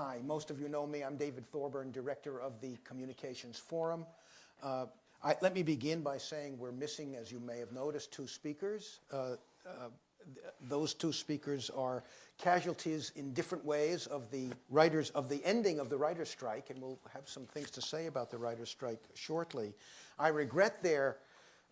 Hi, most of you know me. I'm David Thorburn, director of the Communications Forum. Uh, I, let me begin by saying we're missing, as you may have noticed, two speakers. Uh, uh, th those two speakers are casualties in different ways of the writers of the ending of the writer's strike, and we'll have some things to say about the writer's strike shortly. I regret their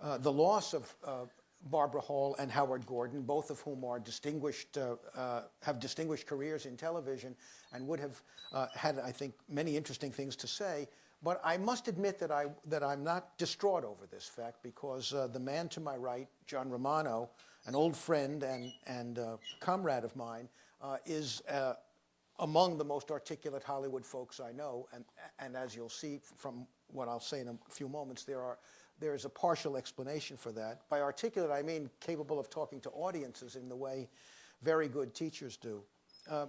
uh, the loss of uh, Barbara Hall and Howard Gordon, both of whom are distinguished, uh, uh, have distinguished careers in television and would have uh, had, I think, many interesting things to say. But I must admit that, I, that I'm not distraught over this fact because uh, the man to my right, John Romano, an old friend and, and uh, comrade of mine, uh, is among the most articulate Hollywood folks I know. And, and as you'll see from what I'll say in a few moments, there are there's a partial explanation for that. By articulate, I mean capable of talking to audiences in the way very good teachers do. Uh,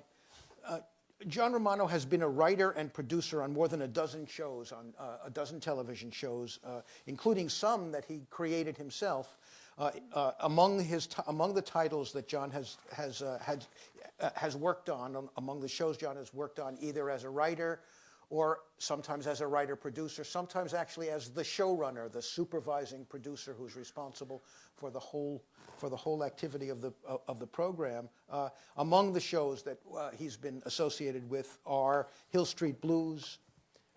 uh, John Romano has been a writer and producer on more than a dozen shows, on uh, a dozen television shows, uh, including some that he created himself. Uh, uh, among his among the titles that John has has had has worked on, um, among the shows John has worked on, either as a writer or sometimes as a writer-producer, sometimes actually as the showrunner, the supervising producer who's responsible for the whole for the whole activity of the uh, of the program. Uh, among the shows that uh, he's been associated with are Hill Street Blues.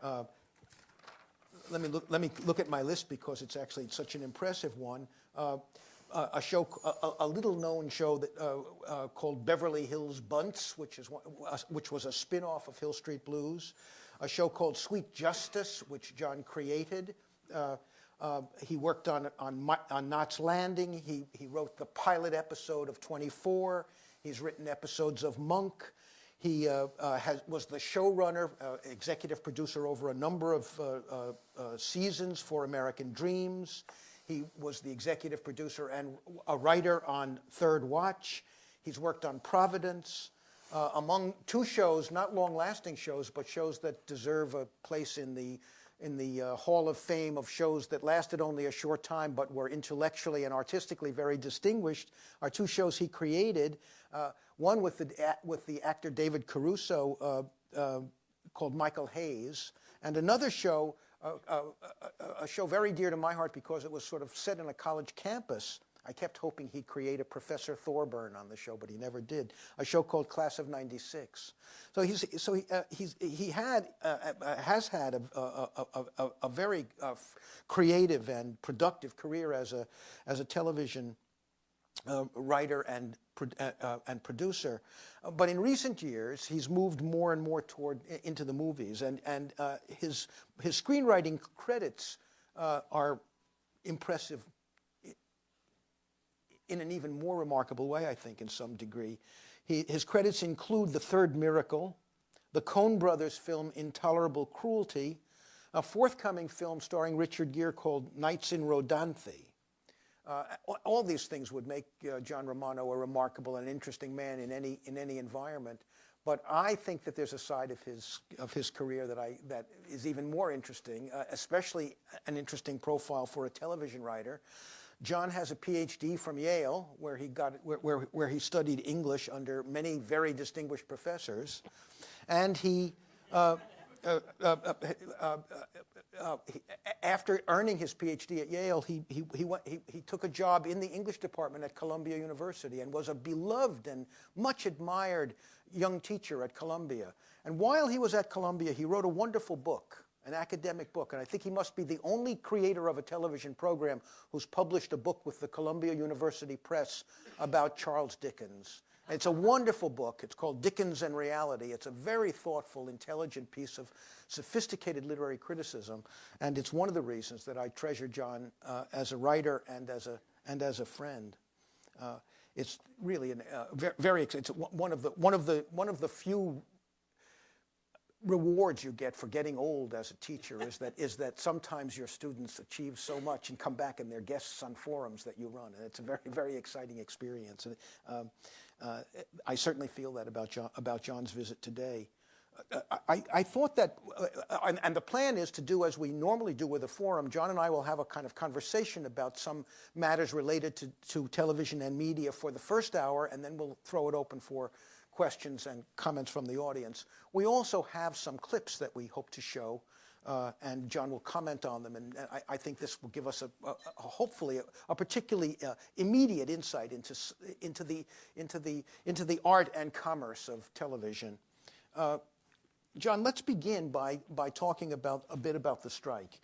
Uh, let me look. Let me look at my list because it's actually such an impressive one. Uh, a show, a, a little-known show that, uh, called Beverly Hills Buntz, which is one, which was a spin-off of Hill Street Blues a show called Sweet Justice, which John created. Uh, uh, he worked on, on, on Knots Landing. He, he wrote the pilot episode of 24. He's written episodes of Monk. He uh, uh has, was the showrunner, uh, executive producer over a number of uh, seasons for American Dreams. He was the executive producer and a writer on Third Watch. He's worked on Providence uh, among two shows, not long-lasting shows, but shows that deserve a place in the in the uh, Hall of Fame of shows that lasted only a short time but were intellectually and artistically very distinguished are two shows he created. Uh, one with the, with the actor David Caruso uh, uh called Michael Hayes, and another show, uh, a show very dear to my heart because it was sort of set in a college campus I kept hoping he'd create a Professor Thorburn on the show, but he never did. A show called Class of '96. So he's so he uh, he's he had uh, uh, has had a a, a, a very uh, creative and productive career as a as a television uh, writer and uh, and producer, but in recent years he's moved more and more toward into the movies, and and his his screenwriting credits are impressive in an even more remarkable way, I think, in some degree. He, his credits include The Third Miracle, the Coen brothers film Intolerable Cruelty, a forthcoming film starring Richard Gere called Nights in Rodanthe. Uh, all these things would make uh, John Romano a remarkable and interesting man in any, in any environment. But I think that there's a side of his, of his career that, I, that is even more interesting, uh, especially an interesting profile for a television writer. John has a PhD from Yale, where he, got, where, where, where he studied English under many very distinguished professors. And he, after earning his PhD at Yale, he, he, he, went, he, he took a job in the English department at Columbia University and was a beloved and much admired young teacher at Columbia. And while he was at Columbia, he wrote a wonderful book an academic book, and I think he must be the only creator of a television program who's published a book with the Columbia University Press about Charles Dickens. And It's a wonderful book. It's called Dickens and Reality. It's a very thoughtful, intelligent piece of sophisticated literary criticism, and it's one of the reasons that I treasure John uh, as a writer and as a and as a friend. Uh, it's really an, uh, very, very it's one of the one of the one of the few rewards you get for getting old as a teacher is that is that sometimes your students achieve so much and come back and they're guests on forums that you run and it's a very very exciting experience and um, uh, I certainly feel that about John about John's visit today uh, I, I, thought that, uh, and, and, the plan is to do as we normally do with a forum. John and I will have a kind of conversation about some matters related to, to television and media for the first hour, and then we'll throw it open for questions and comments from the audience. We also have some clips that we hope to show, uh, and John will comment on them. And, I, I, think this will give us a, a, a hopefully a, a particularly uh, immediate insight into into the into the into the art and commerce of television. Uh, John, let's begin by by talking about a bit about the strike.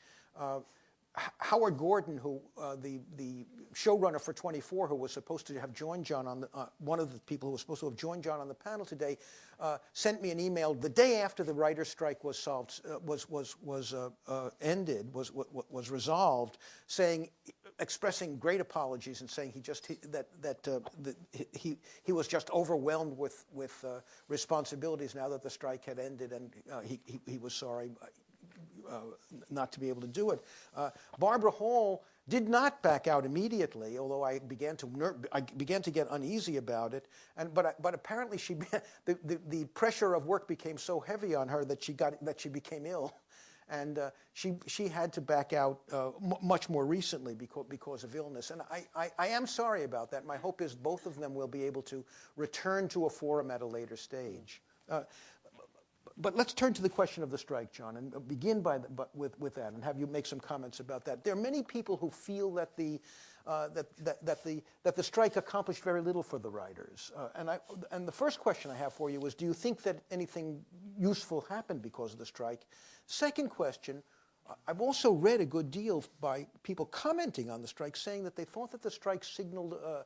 Howard Gordon, who uh, the the showrunner for 24, who was supposed to have joined John on the, uh, one of the people who was supposed to have joined John on the panel today, uh, sent me an email the day after the writer's strike was solved, uh, was was was uh, uh, ended, was was resolved, saying, expressing great apologies and saying he just he, that that the, he he was just overwhelmed with with responsibilities now that the strike had ended, and he, he he was sorry not to be able to do it. Uh, Barbara Hall did not back out immediately, although I began to I began to get uneasy about it. And but but apparently she the, the, the pressure of work became so heavy on her that she got that she became ill, and uh, she she had to back out uh, much more recently because because of illness. And I, I, I am sorry about that. My hope is both of them will be able to return to a forum at a later stage. Uh, but let's turn to the question of the strike, John, and begin by the, with, with that and have you make some comments about that. There are many people who feel that the, uh, that, that, that, the, that the strike accomplished very little for the writers. Uh, and, I, and the first question I have for you is, do you think that anything useful happened because of the strike? Second question, I've also read a good deal by people commenting on the strike, saying that they thought that the strike signaled uh,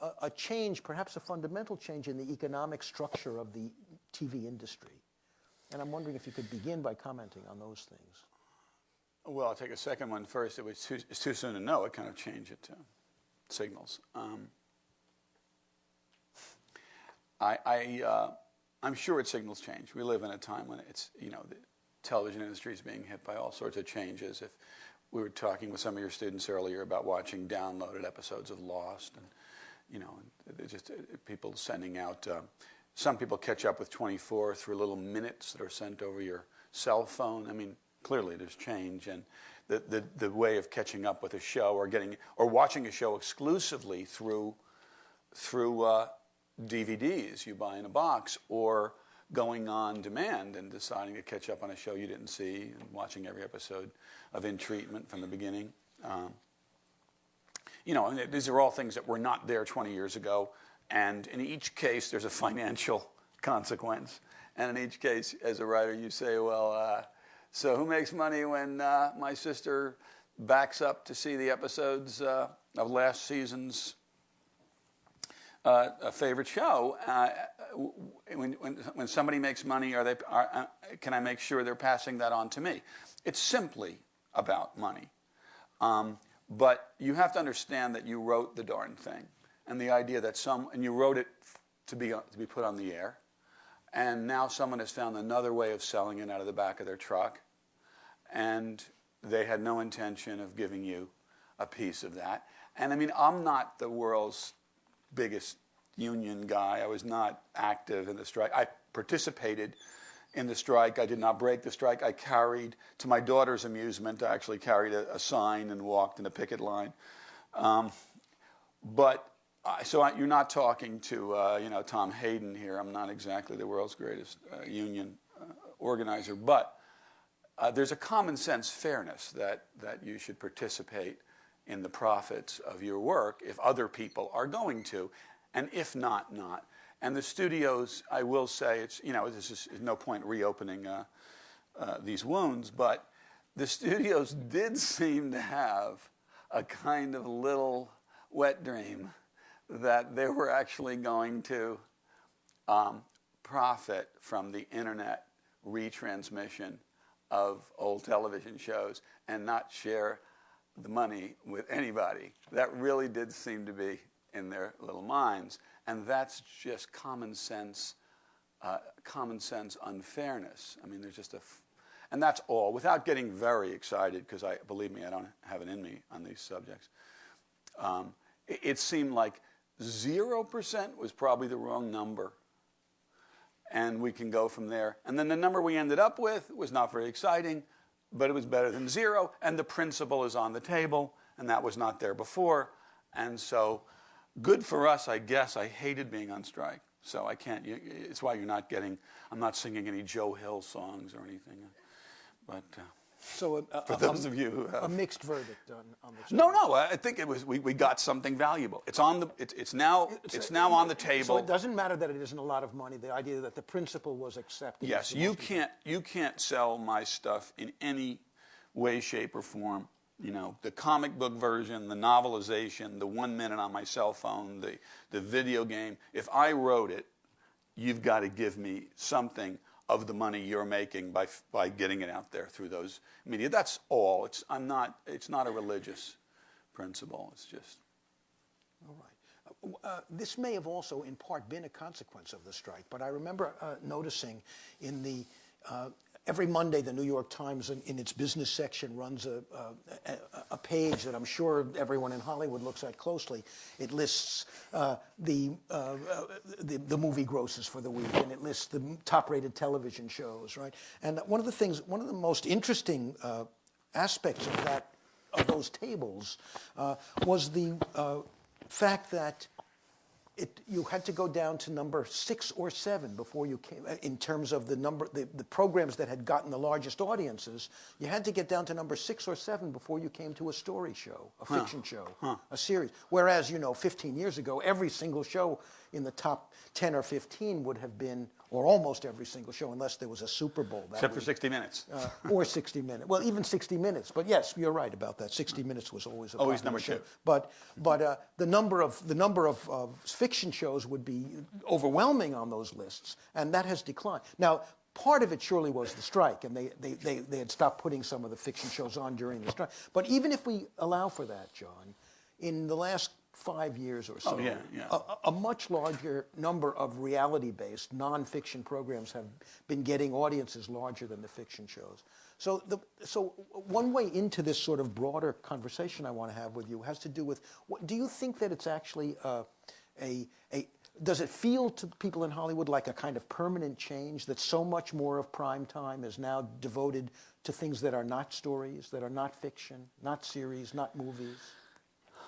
a, a, change, perhaps a fundamental change in the economic structure of the TV industry. And I'm wondering if you could begin by commenting on those things. Well, I'll take a second one first. It was too, it's too soon to know what kind of change it uh, signals. Um, I, I, uh, I'm sure it signals change. We live in a time when it's, you know, the television industry is being hit by all sorts of changes. If we were talking with some of your students earlier about watching downloaded episodes of Lost, and you know, just people sending out uh, some people catch up with 24 through little minutes that are sent over your cell phone. I mean, clearly there's change and the, the, the way of catching up with a show or getting or watching a show exclusively through through uh, DVDs you buy in a box or going on demand and deciding to catch up on a show you didn't see and watching every episode of In Treatment from the beginning. Um, you know, these are all things that were not there 20 years ago. And in each case, there's a financial consequence. And in each case, as a writer, you say, well, uh, so who makes money when uh, my sister backs up to see the episodes uh, of last season's uh, favorite show? Uh, when, when, when somebody makes money, are they, are, uh, can I make sure they're passing that on to me? It's simply about money. Um, but you have to understand that you wrote the darn thing and the idea that some, and you wrote it to be, to be put on the air, and now someone has found another way of selling it out of the back of their truck, and they had no intention of giving you a piece of that. And I mean, I'm not the world's biggest union guy. I was not active in the strike. I participated in the strike. I did not break the strike. I carried, to my daughter's amusement, I actually carried a, a sign and walked in a picket line. Um, but uh, so I, you're not talking to uh, you know Tom Hayden here. I'm not exactly the world's greatest uh, union uh, organizer, but uh, there's a common sense fairness that that you should participate in the profits of your work if other people are going to, and if not, not. And the studios, I will say, it's you know this is no point reopening these wounds, but the studios did seem to have a kind of little wet dream that they were actually going to um, profit from the internet retransmission of old television shows and not share the money with anybody. That really did seem to be in their little minds. And that's just common sense, uh, common sense unfairness. I mean, there's just a, and that's all. Without getting very excited, because I believe me, I don't have it in me on these subjects. Um, it, it seemed like 0% was probably the wrong number. And we can go from there. And then the number we ended up with was not very exciting, but it was better than zero. And the principle is on the table, and that was not there before. And so, good for us, I guess. I hated being on strike. So I can't. It's why you're not getting. I'm not singing any Joe Hill songs or anything. But uh, So uh, a, a, for a- those of you who have a mixed verdict on, on the No, no. I think it was. We, we got something valuable. It's on the. It's, it's now. It's now on the So table. it doesn't matter that it isn't a lot of money. The idea that the principle was accepted. Yes, you can't you can't sell my stuff in any way, shape, or form. You know, the comic book version, the novelization, the one minute on my cell phone, the the video game. If I wrote it, you've got to give me something of the money you're making by by getting it out there through those media. That's all. It's I'm not. It's not a religious principle. It's just. All right. Uh, this may have also, in part, been a consequence of the strike, but I remember uh, noticing in the uh, every Monday the New York Times, in, in its business section, runs a, a, a- page that I'm sure everyone in Hollywood looks at closely. It lists uh, the, uh, the the movie grosses for the week, and it lists the top-rated television shows, right? And one of the things, one of the most interesting uh, aspects of that of those tables uh, was the uh, fact that it, you had to go down to number six or seven before you came, uh, in terms of the number, the, the programs that had gotten the largest audiences, you had to get down to number six or seven before you came to a story show, a fiction show, a series. Whereas, you know, 15 years ago, every single show in the top 10 or 15 would have been, or almost every single show, unless there was a Super Bowl. that Except for 60 minutes. Uh, or 60 minutes. Well, even 60 minutes. But yes, you're right about that. 60 minutes was always a Always number show. two. But but uh, the number of the number of, of fiction shows would be overwhelming on those lists, and that has declined. Now. Part of it surely was the strike, and they, they, they, they had stopped putting some of the fiction shows on during the strike. But even if we allow for that, John, in the last five years or so, Oh, yeah, yeah. a, a much larger number of reality-based nonfiction programs have been getting audiences larger than the fiction shows. So, the, so one way into this sort of broader conversation I want to have with you has to do with: what, do you think that it's actually uh, a, a does it feel to people in Hollywood like a kind of permanent change that so much more of prime time is now devoted to things that are not stories, that are not fiction, not series, not movies?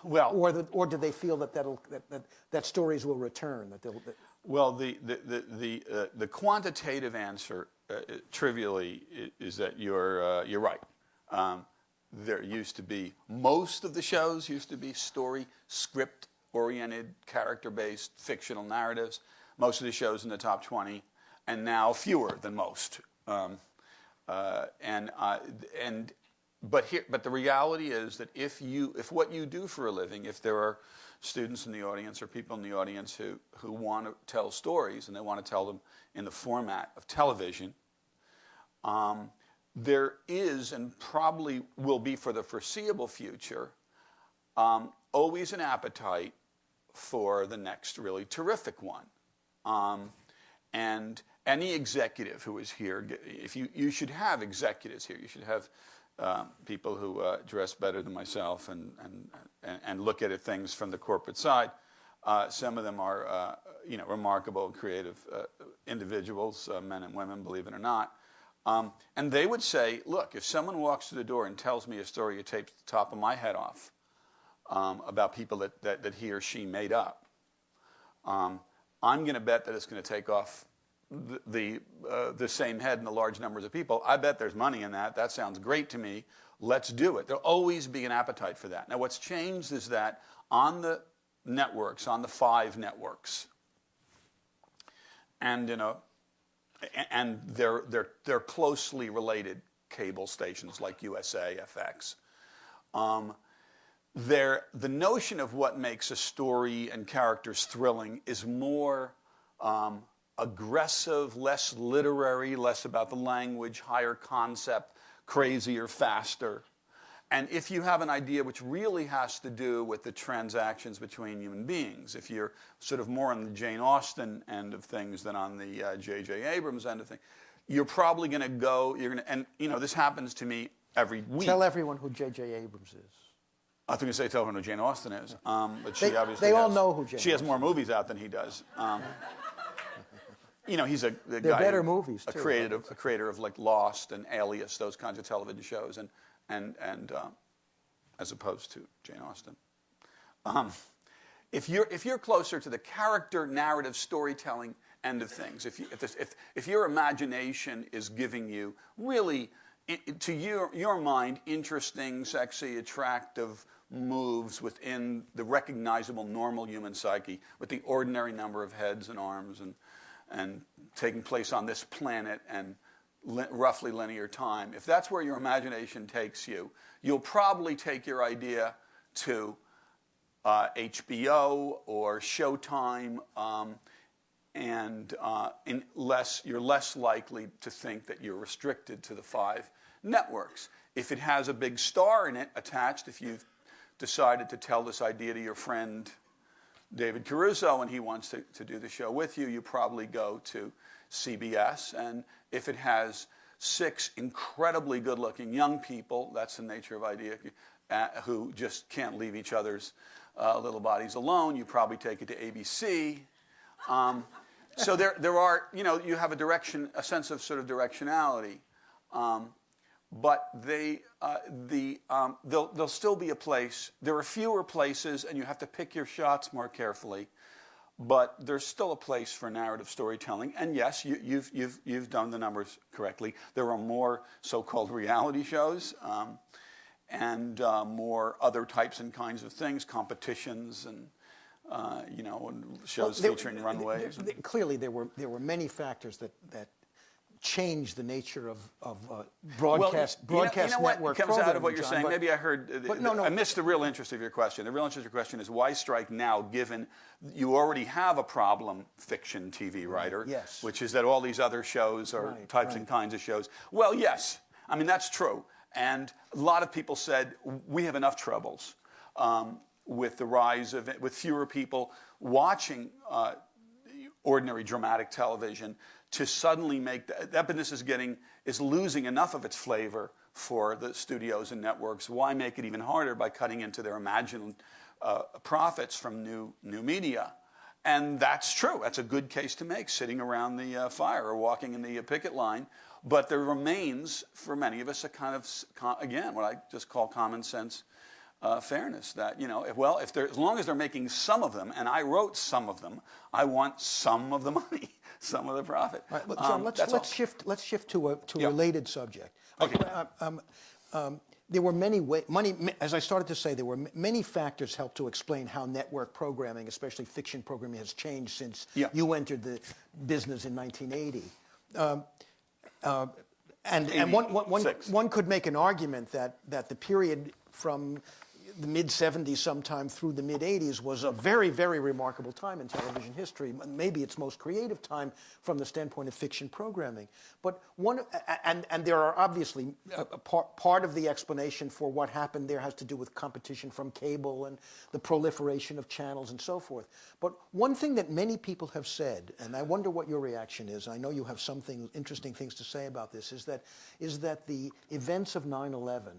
Well, Or, the, or do they feel that, that'll, that, that, that stories will return? That they'll, that, Well, the the the the, uh, the quantitative answer, uh, uh, trivially, is that you're uh, you're right. Um, there used to be most of the shows used to be story script oriented, character based fictional narratives. Most of the shows in the top twenty, and now fewer than most. Um, uh, and uh, and but here but the reality is that if you if what you do for a living if there are students in the audience or people in the audience who who want to tell stories and they want to tell them in the format of television um, there is and probably will be for the foreseeable future um, always an appetite for the next really terrific one. Um, and any executive who is here, if you, you should have executives here, you should have um, people who uh, dress better than myself and, and, and, look at things from the corporate side. Uh, some of them are, uh, you know, remarkable creative uh, individuals, uh, men and women, believe it or not. Um, and they would say, look, if someone walks through the door and tells me a story you taped the top of my head off um, about people that, that, that he or she made up, um, I'm going to bet that it's going to take off the the, uh, the same head and the large numbers of people. I bet there's money in that. That sounds great to me. Let's do it. There'll always be an appetite for that. Now, what's changed is that on the networks, on the five networks, and in a and they're they're they're closely related cable stations like USA, FX. Um, there, the notion of what makes a story and characters thrilling is more um, aggressive, less literary, less about the language, higher concept, crazier, faster. And if you have an idea which really has to do with the transactions between human beings, if you're sort of more on the Jane Austen end of things than on the J.J. Abrams end of things, you're probably going to go. You're going to, and you know, this happens to me every week. tell everyone who J.J. Abrams is. I was going to say tell her who Jane Austen is, um, but she They- obviously they all has- know who Jane She has more movies out than he does. Um, you know, he's a the guy better who- movies, a too, creative, a creator of like Lost and Alias, those kinds of television shows, and and and uh, as opposed to Jane Austen. Um, if you're if you're closer to the character narrative storytelling end of things, if you, if, this, if if your imagination is giving you really to your your mind interesting, sexy, attractive moves within the recognizable normal human psyche with the ordinary number of heads and arms and and taking place on this planet and li- roughly linear time. If that's where your imagination takes you, you'll probably take your idea to uh, HBO or Showtime, um, and uh, less, you're less likely to think that you're restricted to the five networks. If it has a big star in it attached, if you've decided to tell this idea to your friend David Caruso and he wants to, to do the show with you, you probably go to CBS. And if it has six incredibly good looking young people, that's the nature of idea, uh, who just can't leave each other's uh, little bodies alone, you probably take it to ABC. Um, so there, there are, you know, you have a direction, a sense of sort of directionality. Um, but they, uh, the, um, there'll, there'll still be a place. There are fewer places, and you have to pick your shots more carefully. But there's still a place for narrative storytelling. And yes, you, you've, you've, you've done the numbers correctly. There are more so-called reality shows um, and uh, more other types and kinds of things, competitions and uh, you know, and shows There- featuring runways. there- Clearly, there were, there were many factors that, that changed the nature of, of uh, broadcast, Well, you know- broadcast you know, network what comes out of what you're John, saying. but- Maybe I heard. uh, but no, no. I missed the real interest of your question. The real interest of your question is why strike now, given you already have a problem fiction TV writer, yes. which is that all these other shows are Right, types and kinds of shows. Well, yes, I mean that's true, and a lot of people said we have enough troubles um, with the rise of with fewer people watching. Uh, ordinary dramatic television to suddenly make that, business is getting is losing enough of its flavor for the studios and networks. Why make it even harder by cutting into their imagined uh, profits from new new media? And that's true. That's a good case to make, sitting around the uh, fire or walking in the uh, picket line. But there remains, for many of us, a kind of, again, what I just call common sense uh, fairness that you know if, well if as long as they're making some of them and i wrote some of them i want some of the money some of the profit All right, look, John, Um, let's, let's all. shift, let's shift to a, to a Yeah. related subject. Okay. Uh, um, um, there were many way, money, as I started to say, there were many factors help to explain how network programming, especially fiction programming, has changed since Yeah. you entered the business in 1980. Um, uh, and and one, one, one, 86. one could make an argument that, that the period from the mid 70s sometime through the mid 80s was a very, very remarkable time in television history. Maybe its most creative time from the standpoint of fiction programming. But one, and, and there are obviously uh, a, a part, part of the explanation for what happened there has to do with competition from cable and the proliferation of channels and so forth. But one thing that many people have said, and I wonder what your reaction is, I know you have something interesting things to say about this, is that, is that the events of 9 11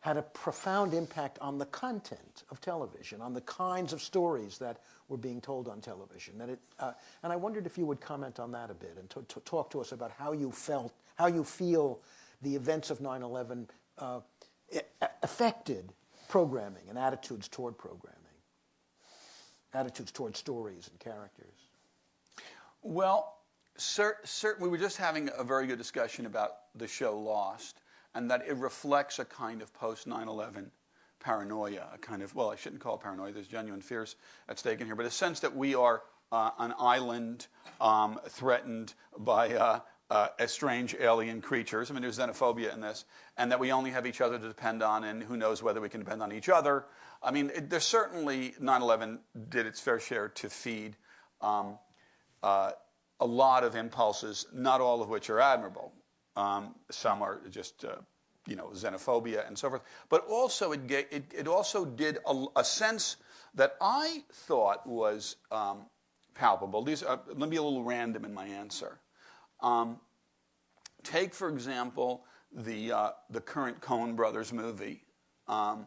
had a profound impact on the content of television, on the kinds of stories that were being told on television. That it, uh, and I wondered if you would comment on that a bit and to, to talk to us about how you felt, how you feel the events of 9 11 uh, affected programming and attitudes toward programming, attitudes toward stories and characters. well cer- cer- we were just having a very good discussion about the show lost and that it reflects a kind of post 9-11 paranoia a kind of well i shouldn't call it paranoia there's genuine fears at stake in here but a sense that we are uh, an island um, threatened by uh, uh, strange alien creatures. I mean, there's xenophobia in this, and that we only have each other to depend on, and who knows whether we can depend on each other. I mean, it, there's certainly 9/11 did its fair share to feed um, uh, a lot of impulses, not all of which are admirable. Um, some are just, uh, you know, xenophobia and so forth. But also, it, it, it also did a, a sense that I thought was um, palpable. These are, let me be a little random in my answer. Um, take, for example, the, uh, the current Coen Brothers movie, um,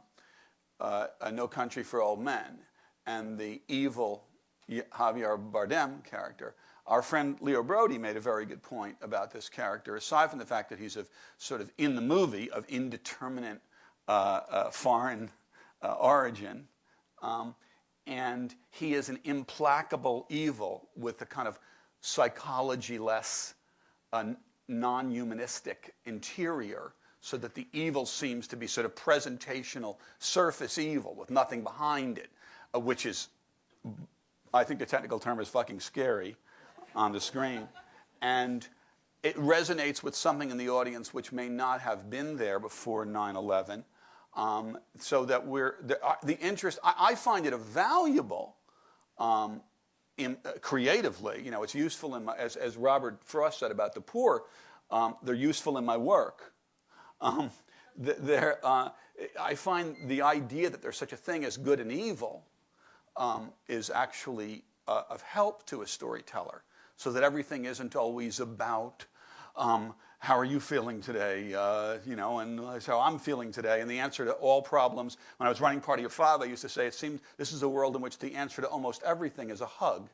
uh, No Country for Old Men, and the evil Javier Bardem character. Our friend Leo Braudy made a very good point about this character, aside from the fact that he's of sort of in the movie of indeterminate uh, uh, foreign uh, origin. Um, and he is an implacable evil with a kind of psychology less, uh, non humanistic interior, so that the evil seems to be sort of presentational surface evil with nothing behind it, uh, which is, I think the technical term is fucking scary on the screen. And it resonates with something in the audience which may not have been there before 9 11. Um, so that we're the, uh, the interest, I, I, find it a valuable um, in, uh, creatively. You know, it's useful in my, as, as Robert Frost said about the poor, um, they're useful in my work. Um, uh, I find the idea that there's such a thing as good and evil um, is actually uh, of help to a storyteller, so that everything isn't always about um, how are you feeling today? Uh, you know, and that's how I'm feeling today. And the answer to all problems, when I was running Party of Five, I used to say it seems this is a world in which the answer to almost everything is a hug.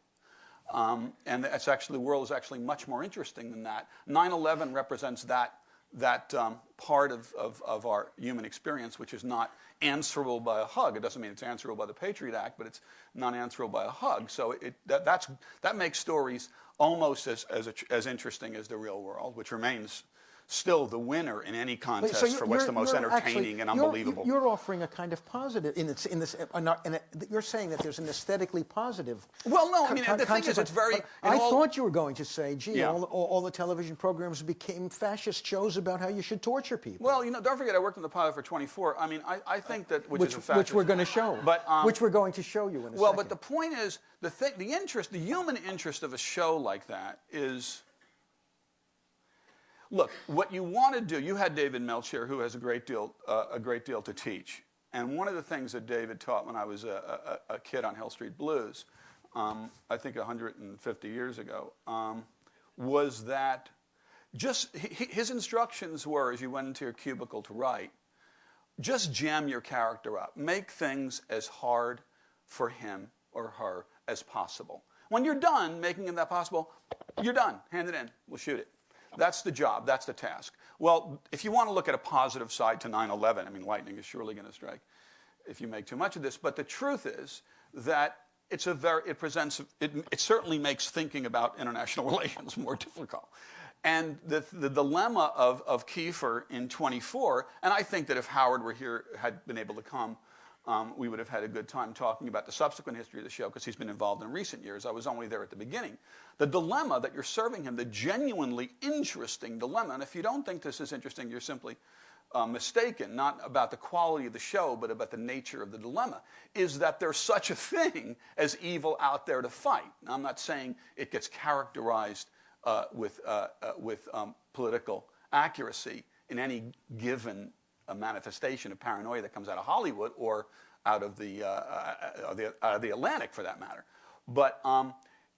Um, and it's actually, the world is actually much more interesting than that. 9 11 represents that, that um, part of, of, of, our human experience, which is not answerable by a hug. It doesn't mean it's answerable by the Patriot Act, but it's not answerable by a hug. So it, that, that's, that makes stories almost as, as, as interesting as the real world, which remains still the winner in any contest so for what's the most entertaining actually, and unbelievable. You're, you're, offering a kind of positive in this. In this uh, in you're saying that there's an aesthetically positive. Well, no, I mean the thing is, it's very. I thought you were going to say, gee, yeah. all, all, all, the television programs became fascist shows about how you should torture people. Well, you know, don't forget, I worked in the pilot for 24. I mean, I, I think that which, which, is a which we're going to show, but um, which we're going to show you in a well, second. but the point is, the thing, the interest, the human interest of a show like that is Look, what you want to do, you had David Milch, who has a great deal, uh, a great deal to teach. And one of the things that David taught when I was a, a, a kid on Hill Street Blues, um, I think 150 years ago, um, was that just his instructions were as you went into your cubicle to write, just jam your character up. Make things as hard for him or her as possible. When you're done making that possible, you're done. Hand it in. We'll shoot it. That's the job. That's the task. Well, if you want to look at a positive side to 9 11, I mean, lightning is surely going to strike if you make too much of this. But the truth is that it's a very, it presents, it, it certainly makes thinking about international relations more difficult. And the, the dilemma of, of Kiefer in 24, and I think that if Howard were here, had been able to come, um, we would have had a good time talking about the subsequent history of the show because he's been involved in recent years. I was only there at the beginning. The dilemma that you're serving him, the genuinely interesting dilemma, and if you don't think this is interesting, you're simply uh, mistaken, not about the quality of the show, but about the nature of the dilemma, is that there's such a thing as evil out there to fight. Now, I'm not saying it gets characterized uh, with, uh, uh with um, political accuracy in any given a manifestation of paranoia that comes out of Hollywood or out of the, uh, uh, the, the Atlantic for that matter. But um,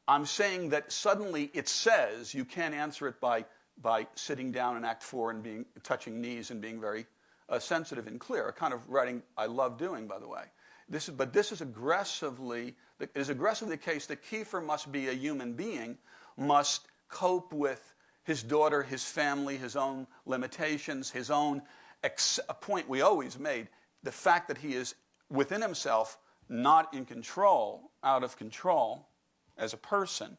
I'm saying that suddenly it says you can't answer it by, by sitting down in Act Four and being, touching knees and being very uh, sensitive and clear, a kind of writing I love doing, by the way. This is, but this is aggressively, it is aggressively the case that Kiefer must be a human being, must cope with his daughter, his family, his own limitations, his own a point we always made the fact that he is within himself, not in control, out of control as a person,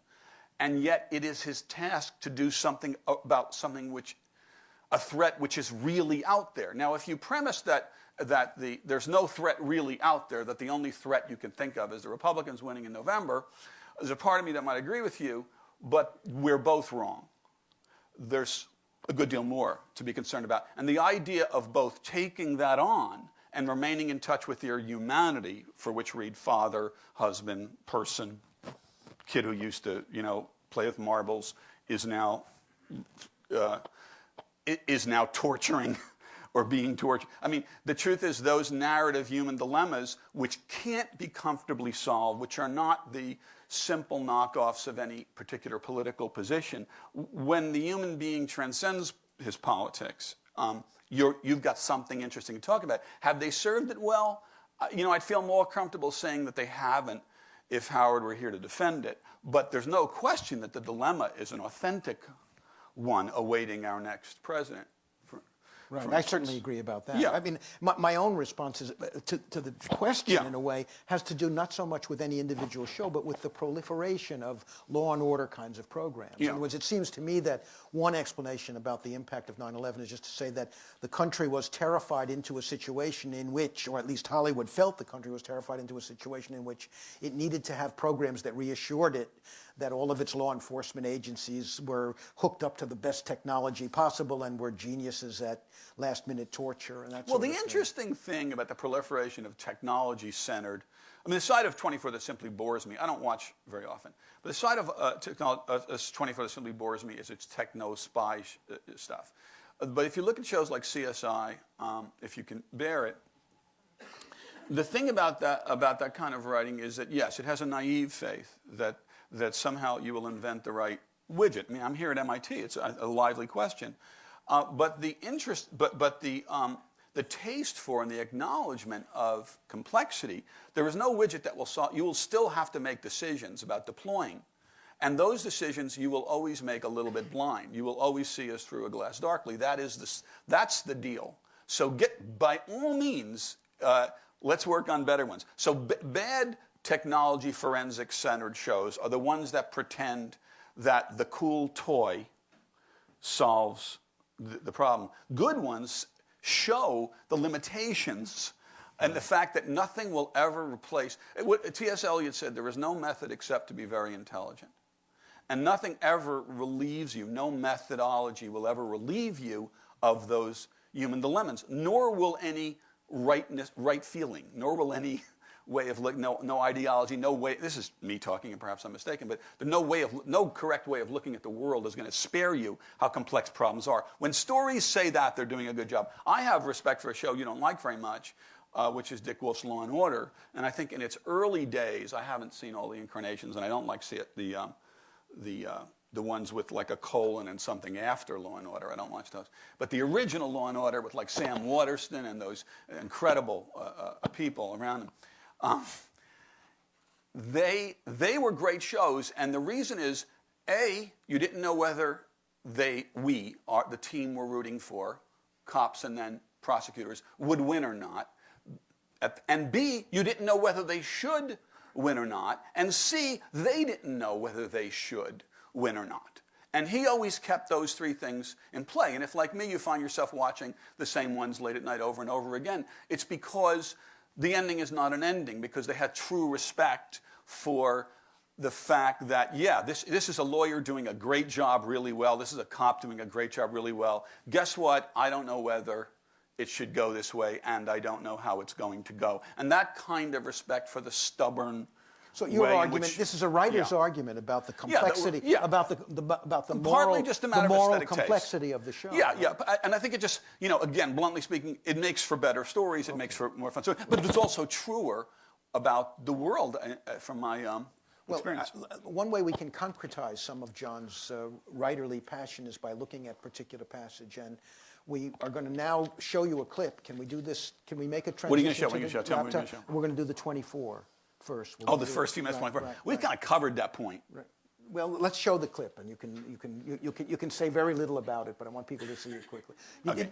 and yet it is his task to do something about something which, a threat which is really out there. Now, if you premise that, that the, there's no threat really out there, that the only threat you can think of is the Republicans winning in November, there's a part of me that might agree with you, but we're both wrong. There's a good deal more to be concerned about. And the idea of both taking that on and remaining in touch with your humanity, for which read father, husband, person, kid who used to, you know, play with marbles, is now uh, is now torturing or being tortured. I mean, the truth is those narrative human dilemmas, which can't be comfortably solved, which are not the simple knockoffs of any particular political position. When the human being transcends his politics, um, you have got something interesting to talk about. Have they served it well? Uh, you know, I'd feel more comfortable saying that they haven't if Howard were here to defend it. But there's no question that the dilemma is an authentic one awaiting our next president. Right, I instance. certainly agree about that. Yeah. I mean, my, my own response is, uh, to, to the question, Yeah. in a way, has to do not so much with any individual show, but with the proliferation of law and order kinds of programs. Yeah. In other words, it seems to me that one explanation about the impact of 9/11 is just to say that the country was terrified into a situation in which, or at least Hollywood felt the country was terrified into a situation in which it needed to have programs that reassured it that all of its law enforcement agencies were hooked up to the best technology possible and were geniuses at last minute torture and that Well, sort the thing. interesting thing about the proliferation of technology centered, I mean, the side of 24 that simply bores me, I don't watch very often, but the side of uh, uh, uh, 24 that simply bores me is its techno spy sh- uh, stuff. Uh, But if you look at shows like CSI, um, if you can bear it, the thing about that about that kind of writing is that yes, it has a naive faith that that somehow you will invent the right widget. I mean, I'm here at MIT; it's a, a lively question, uh, but the interest, but but the um, the taste for and the acknowledgement of complexity. There is no widget that will solve. You will still have to make decisions about deploying. And those decisions you will always make a little bit blind. You will always see us through a glass darkly. That is the, that's the deal. So get, by all means, uh, let's work on better ones. So bad technology forensic centered shows are the ones that pretend that the cool toy solves the, the problem. Good ones show the limitations and the fact that nothing will ever replace. T.S. Eliot said, there is no method except to be very intelligent. And nothing ever relieves you, no methodology will ever relieve you of those human dilemmas, nor will any rightness, right feeling, nor will any way of look, no, no ideology, no way. This is me talking, and perhaps I'm mistaken, but no way of, no correct way of looking at the world is going to spare you how complex problems are. When stories say that, they're doing a good job. I have respect for a show you don't like very much, uh, which is Dick Wolf's Law and Order, and I think in its early days, I haven't seen all the incarnations, and I don't like see it, the. Um, the uh, the ones with like a colon and something after Law and Order. I don't watch those. But the original Law and Order with like Sam Waterston and those incredible uh, uh, people around him. Um, they they were great shows, and the reason is a you didn't know whether they we are the team we're rooting for, cops and then prosecutors would win or not. And B, you didn't know whether they should win or not. And C, they didn't know whether they should win or not. And he always kept those three things in play. And if, like me, you find yourself watching the same ones late at night over and over again, it's because the ending is not an ending, because they had true respect for the fact that, yeah, this, this is a lawyer doing a great job really well. This is a cop doing a great job really well. Guess what? I don't know whether it should go this way, and I don't know how it's going to go. And that kind of respect for the stubborn. So your argument, which- this is a writer's Yeah. argument about the Yeah, that complexity, yeah. about the, the about the Partly moral, just a the matter of moral taste. complexity of the show. Yeah, yeah, I- and I think it just, you know, again, bluntly speaking, it makes for better stories. It makes for more fun stories. But it's also truer about the world uh, uh, from my um, Well, experience. uh, one way we can concretize some of John's uh, writerly passion is by looking at particular passage. And we are going to now show you a clip. Can we do this? Can we make a transition? What are you gonna show? What are you gonna show? Tell me what you're gonna show. We're going to do the 24 first. We're oh, the first few minutes, right, 24. right, We've right. kind of covered that point. Right. Well, let's show the clip, and you can you can you, you can you can say very little about it, but I want people to see it quickly. You Okay.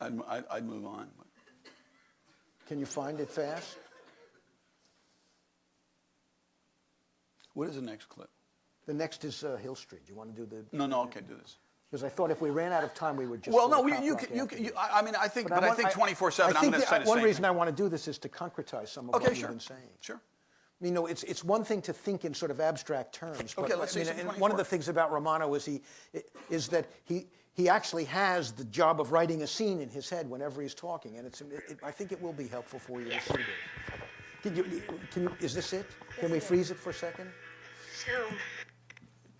I'd, I'd, I'd move on. Can you find it fast? What is the next clip? The next is uh, Hill Street. Do You want to do the? No, no, okay, do this. Because I thought if we ran out of time, we would just. Well, no, to you, Cop you, can, you, can, you. I I mean, I think, but, I want- think 24 7, uh, I I'm think going to the- say the One reason thing. I want to do this is to concretize some of Okay, what sure. you've been saying. Sure. You know, it's, it's one thing to think in sort of abstract terms. But, Okay, let's I see mean, some and one of the things about Romano is he is that he he actually has the job of writing a scene in his head whenever he's talking, and it's it, I think it will be helpful for you to see this. Can you, can you, is this it? Can we freeze it for a second? So,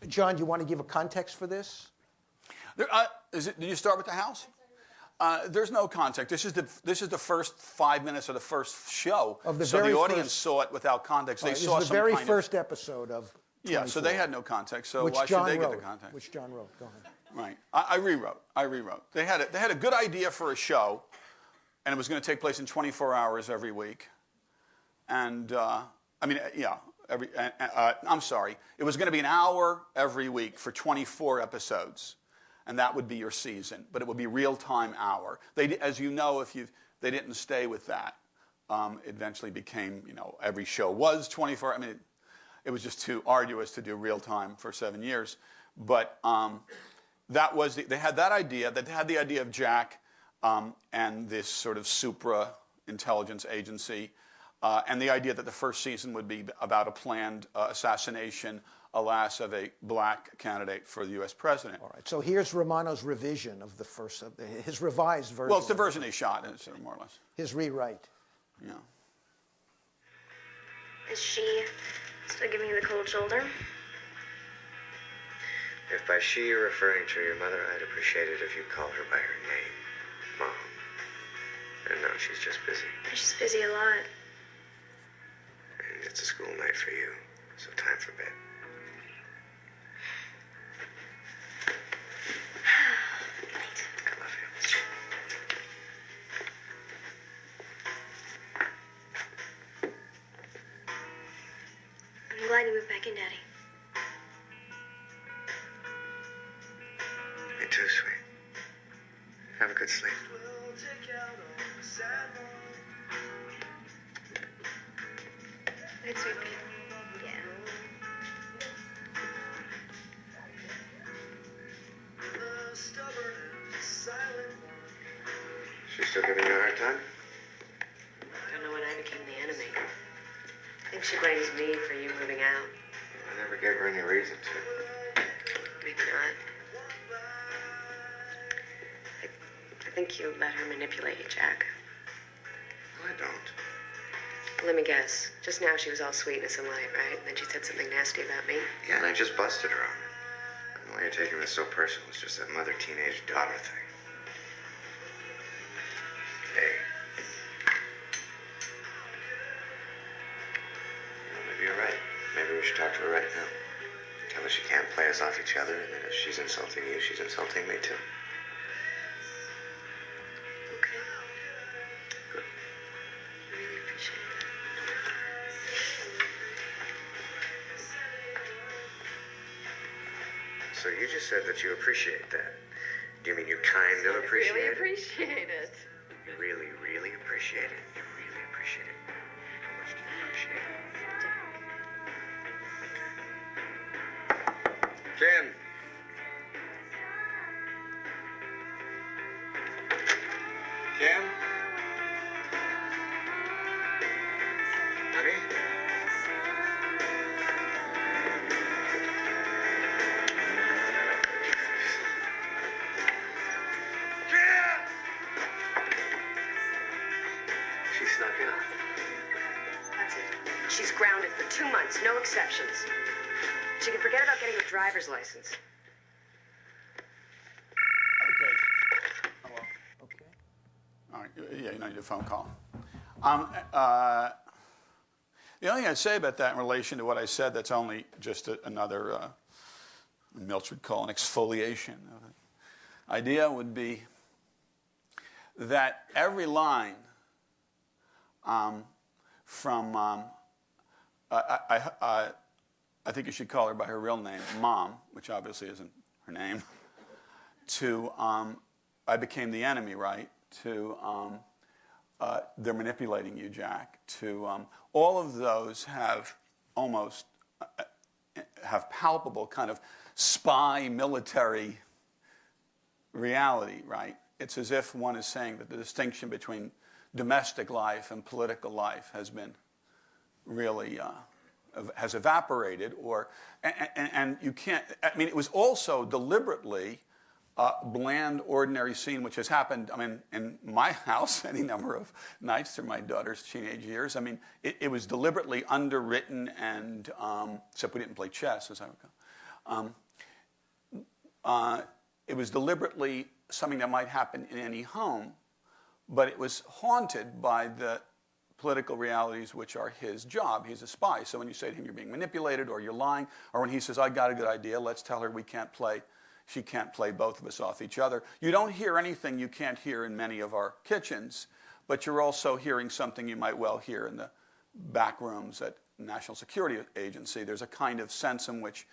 John, do you want to give a context for this? There, uh, is it, did you start with the house? Uh, there's no context. This is the this is the first five minutes of the first show. Of the so very the audience first- saw it without context. They This saw is the very first episode of. Of, yeah, so they had no context. So which why John should they wrote, get the context? Which John wrote. Go ahead. Right. I, I rewrote. I rewrote. They had a, they had a good idea for a show, and it was going to take place in 24 hours every week. And uh, I mean, uh, yeah, every. Uh, uh, I'm sorry. It was going to be an hour every week for 24 episodes, and that would be your season. But it would be real time hour. They, as you know, if you they didn't stay with that. Um, it eventually became, you know, every show was 24. I mean, it, it was just too arduous to do real time for seven years. But um, that was the, they had that idea. They had the idea of Jack um, and this sort of supra intelligence agency, uh, and the idea that the first season would be about a planned uh, assassination, alas, of a black candidate for the U.S. president. All right. So here's Romano's revision of the first, of the, his revised version. Well, it's the version he shot, it's, uh, more or less. His rewrite. Yeah. Is she still giving you the cold shoulder? If by she you're referring to your mother, I'd appreciate it if you call her by her name, Mom. And no, she's just busy. She's busy a lot. And it's a school night for you, so time for bed. Still giving you a hard time? I Don't know when I became the enemy. I think she blames me for you moving out. I never gave her any reason to. Maybe not. I, I think you let her manipulate you, Jack. No, I don't. Let me guess. Just now she was all sweetness and light, right? And then she said something nasty about me. Yeah, and I just busted her on it. And why you're taking this so personal is just that mother teenage daughter thing. Said that you appreciate that. Do you mean you kind of appreciate really it? appreciate phone call. Um, uh, the only thing I'd say about that in relation to what I said, that's only just a, another, uh, Milch would call an exfoliation of it. Idea would be that every line um, from, um, I, I, I, I think you should call her by her real name, Mom, which obviously isn't her name, to um, I became the enemy, right? To um, uh, they're manipulating you, Jack. To um, all of those have almost uh, have palpable kind of spy military reality, right? It's as if one is saying that the distinction between domestic life and political life has been really uh, has evaporated, or and, and, and you can't. I mean, it was also deliberately a bland, ordinary scene, which has happened. I mean, in my house, any number of nights through my daughter's teenage years. I mean, it, it was deliberately underwritten, and um, except we didn't play chess, as I recall. Um, uh, it was deliberately something that might happen in any home, but it was haunted by the political realities which are his job. He's a spy. So when you say to him you're being manipulated or you're lying, or when he says, I got a good idea, let's tell her we can't play, she can't play both of us off each other. You don't hear anything you can't hear in many of our kitchens, but you're also hearing something you might well hear in the back rooms at National Security Agency. There's a kind of sense in which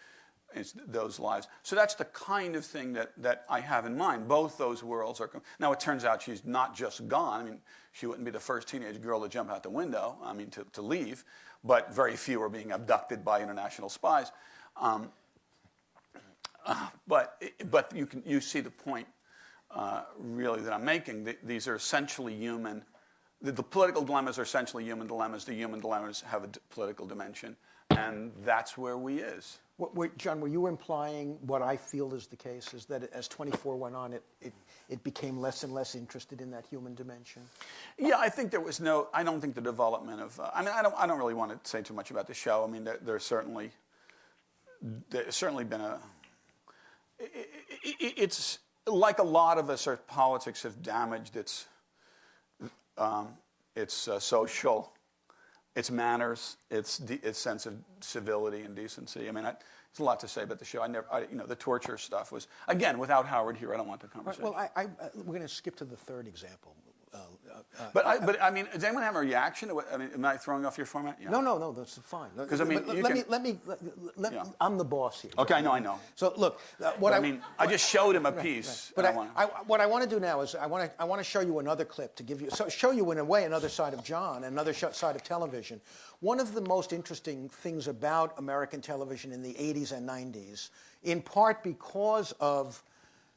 those lives. So that's the kind of thing that, that I have in mind. Both those worlds are. Now it turns out she's not just gone. I mean, she wouldn't be the first teenage girl to jump out the window. I mean, to, to leave. But very few are being abducted by international spies. Um, uh, but but you can you see the point uh, really that I'm making. Th- these are essentially human. The, the, political dilemmas are essentially human dilemmas. The human dilemmas have a d- political dimension, and that's where we is. What, wait, John, were you implying what I feel is the case, is that as 24 went on, it, it, it became less and less interested in that human dimension? Yeah, I think there was no. I don't think the development of. Uh, I mean, I don't. I don't really want to say too much about the show. I mean, there, there's certainly. There's certainly been a. It, it, it's like a lot of us. Our politics have damaged its. Um, its uh, social its manners, its its sense of civility and decency. I mean, I, there's a lot to say about the show. I never, I, you know, the torture stuff was again without Howard here. I don't want the conversation. Well, I, I, we're going to skip to the third example. Uh, uh, but I, but I mean, does anyone have a reaction? To what, I mean, am I throwing off your format? Yeah. No, no, no, that's fine. 'Cause, I mean, let, can- me, let me, let, let- Yeah. I'm the boss here. Okay, I know, I know. So look, uh, what I I, mean, I just showed him a piece. But and I, wanna- I, what I want to do now is I want to I want to show you another clip to give you so show you in a way another side of John, another sh- side of television. One of the most interesting things about American television in the 80s and 90s, in part because of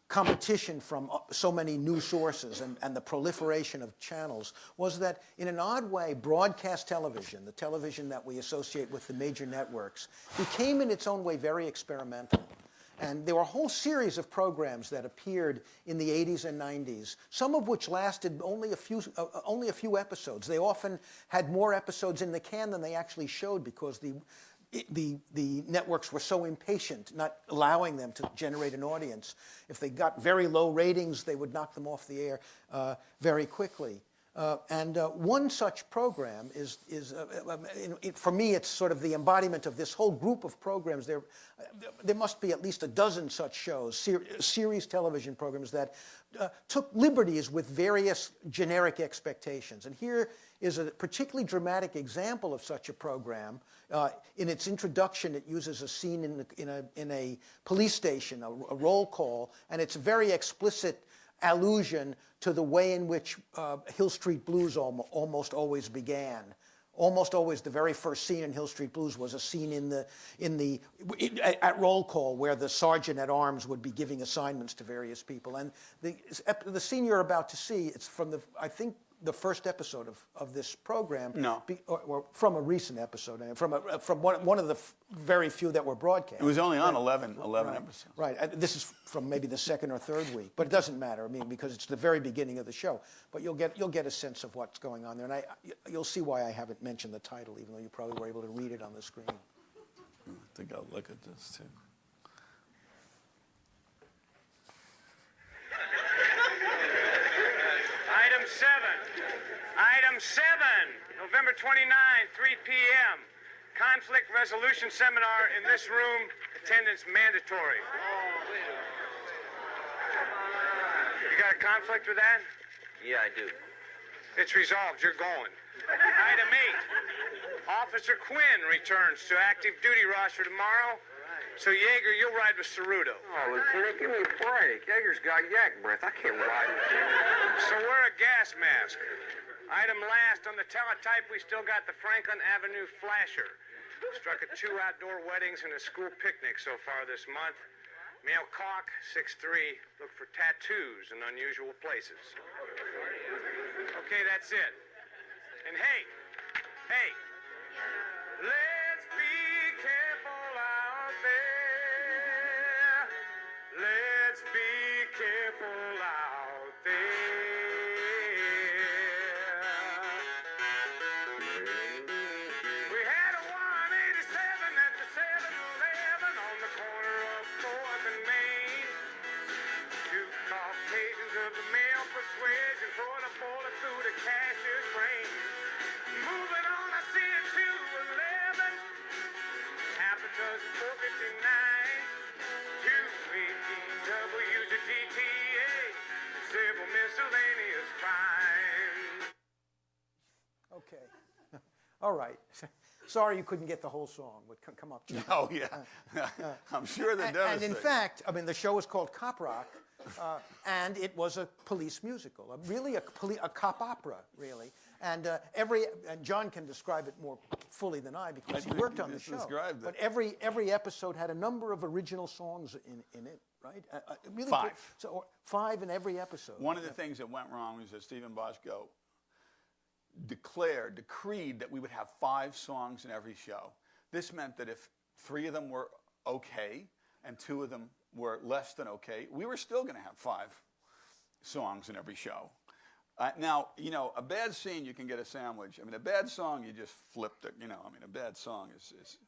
competition from uh, so many new sources and, and the proliferation of channels was that in an odd way broadcast television the television that we associate with the major networks became in its own way very experimental and there were a whole series of programs that appeared in the 80s and 90s, some of which lasted only a few, uh, uh, only a few episodes. They often had more episodes in the can than they actually showed because the, the, the networks were so impatient, not allowing them to generate an audience. If they got very low ratings, they would knock them off the air uh, very quickly. Uh, and uh, one such program is, is uh, uh, in, it, for me, it's sort of the embodiment of this whole group of programs. There, uh, there must be at least a dozen such shows, ser- series television programs that took liberties with various generic expectations. And here is a particularly dramatic example of such a program. Uh, in its introduction, it uses a scene in, the, in, a, in a police station, a, a roll call, and it's a very explicit allusion to the way in which uh, Hill Street Blues almo- almost always began. Almost always, the very first scene in Hill Street Blues was a scene in the in the in, at, at roll call where the sergeant at arms would be giving assignments to various people. And the the scene you're about to see, it's from the I think the first episode of, of this program. No. Be, or, or from a recent episode, and from a, uh, from one, one of the f- very few that were broadcast. it was only on 11, 11 Right. episodes. Right. Uh, this is from maybe the second or third week, but it doesn't matter. I mean, because it's the very beginning of the show. But you'll get you'll get a sense of what's going on there, and I you'll see why I haven't mentioned the title, even though you probably were able to read it on the screen. Hmm, I think I'll look at this too. Item seven. Item seven, November 29, 3 p.m. Conflict resolution seminar in this room. Attendance mandatory. You got a conflict with that? Yeah, I do. It's resolved. You're going. Item eight. Officer Quinn returns to active duty roster tomorrow. So Jaeger, you'll ride with Ceruto. Oh, Lieutenant, give me a break. Jaeger's got yak breath. I can't ride with him. So wear a gas mask. Item last on the teletype, we still got the Franklin Avenue flasher. Struck at two outdoor weddings and a school picnic so far this month. Male cock, 6'3", look for tattoos in unusual places. Okay, that's it. And hey, hey, let's be careful out there. Let's be All right. sorry you couldn't get the whole song. Would come up. John. Oh yeah, I'm sure they're And, and in fact, I mean, the show was called Cop Rock, uh, and it was a police musical, a, really a, a cop opera, really. And uh, every and John can describe it more fully than I because he worked on the show. But every every episode had a number of original songs in, in it, right? Uh, uh, really Five. So or five in every episode. One of the things that went wrong was that Steven Bochco declared, decreed that we would have five songs in every show. This meant that if three of them were okay and two of them were less than okay, we were still going to have five songs in every show. Uh, now, you know, a bad scene, you can get a sandwich. I mean, a bad song, you just flipped it. You know, I mean, a bad song is. is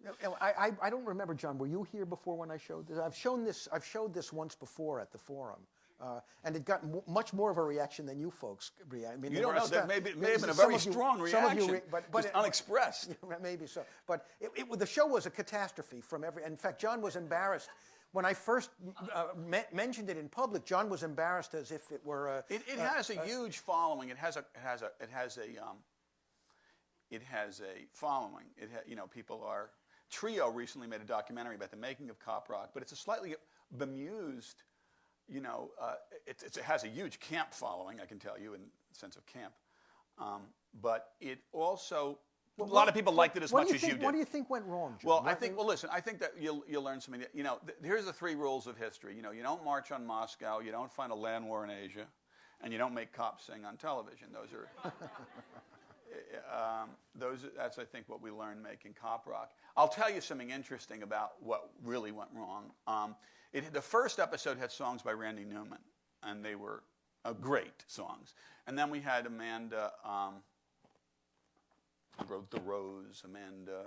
I, I, I don't remember, John. Were you here before when I showed this? I've shown this. I've showed this once before at the forum, uh, and it got m- much more of a reaction than you folks react. I mean, you don't know. That may, be, may have been a very you- strong of reaction, you re- but, but it- unexpressed. Maybe so, but it, it, the show was a catastrophe from every. In fact, John was embarrassed when I first uh, me- mentioned it in public. John was embarrassed as if it were a. It, it has a huge following. It has a it has a it has a um, it has a following. It ha, you know people are Trio recently made a documentary about the making of Cop Rock, but it's a slightly bemused. You know, uh, it, it's, it has a huge camp following. I can tell you in the sense of camp, um, but it also a lot of people liked it as What much you as think, you did. What do you think went wrong, John? Well, I think. Well, listen. I think that you'll you'll learn something. That, you know, th- here's the three rules of history. You know, you don't march on Moscow. You don't find a land war in Asia, and you don't make cops sing on television. Those are. um, those. That's I think what we learned making cop rock. I'll tell you something interesting about what really went wrong. Um, it, the first episode had songs by Randy Newman, and they were uh, great songs. And then we had Amanda. Um, wrote The Rose, Amanda,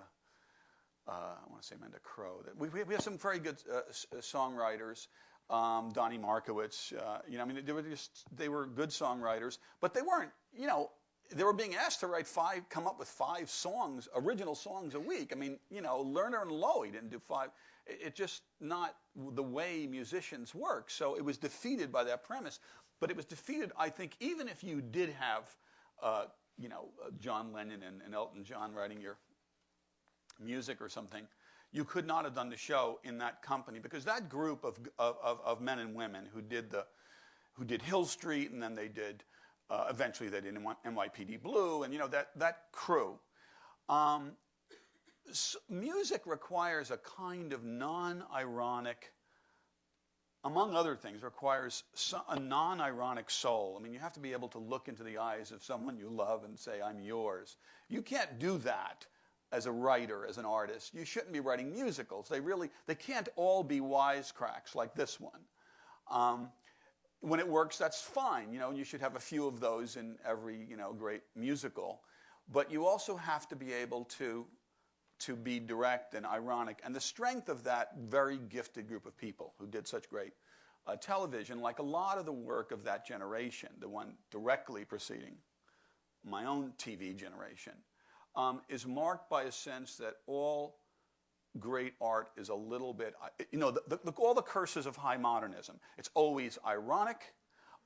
uh, I want to say Amanda Crow. We, we have some very good uh, uh, songwriters. Um, Donnie Markowitz, uh, you know, I mean, they were just they were good songwriters, but they weren't, you know, they were being asked to write five, come up with five songs, original songs a week. I mean, you know, Lerner and Loewe didn't do five. It, it just not the way musicians work. So it was defeated by that premise. But it was defeated, I think, even if you did have, uh, you know, uh, John Lennon and, and Elton John writing your music or something, you could not have done the show in that company because that group of, of, of, men and women who did the, who did Hill Street and then they did, uh, eventually they did NYPD Blue and you know that that crew. Um, music requires a kind of non-ironic, among other things, requires a non-ironic soul. I mean, you have to be able to look into the eyes of someone you love and say, "I'm yours." You can't do that as a writer, as an artist. You shouldn't be writing musicals. They really, they can't all be wisecracks like this one. Um, when it works, that's fine. You know, you should have a few of those in every, you know, great musical. But you also have to be able to, to be direct and ironic. And the strength of that very gifted group of people who did such great uh, television, like a lot of the work of that generation, the one directly preceding my own TV generation, um, is marked by a sense that all great art is a little bit, you know, the, the, all the curses of high modernism. It's always ironic.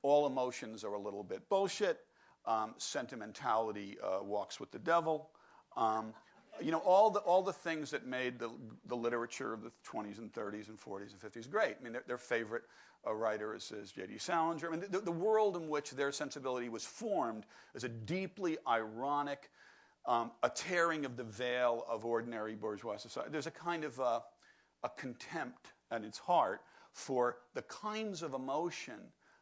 All emotions are a little bit bullshit. Um, sentimentality uh, walks with the devil. Um, you know, all the, all the things that made the, the literature of the 20s and 30s and 40s and 50s great. I mean, their, their favorite uh, writer is, is J.D. Salinger. I mean, the, the world in which their sensibility was formed is a deeply ironic, um, a tearing of the veil of ordinary bourgeois society. There's a kind of uh, a contempt at its heart for the kinds of emotion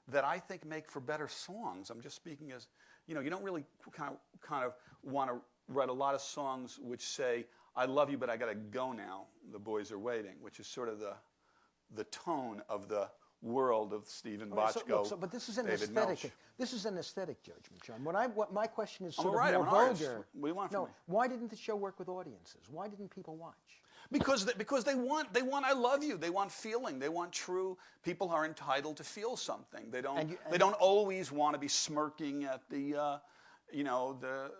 that I think make for better songs. I'm just speaking as, you know, you don't really kind of, kind of want to write a lot of songs which say, I love you, but I got to go now. The boys are waiting, which is sort of the, the tone of the world of Stephen right, so- look, so- but this is an David aesthetic. Milch. This is an aesthetic judgment, John. What I, what my question is I'm sort writer, of I'm more vulgar. What do you want from no, me? why didn't the show work with audiences? Why didn't people watch? Because they, because they want they want I love you. They want feeling. They want true. People are entitled to feel something. They don't And you- they don't always want to be smirking at the, uh, you know the.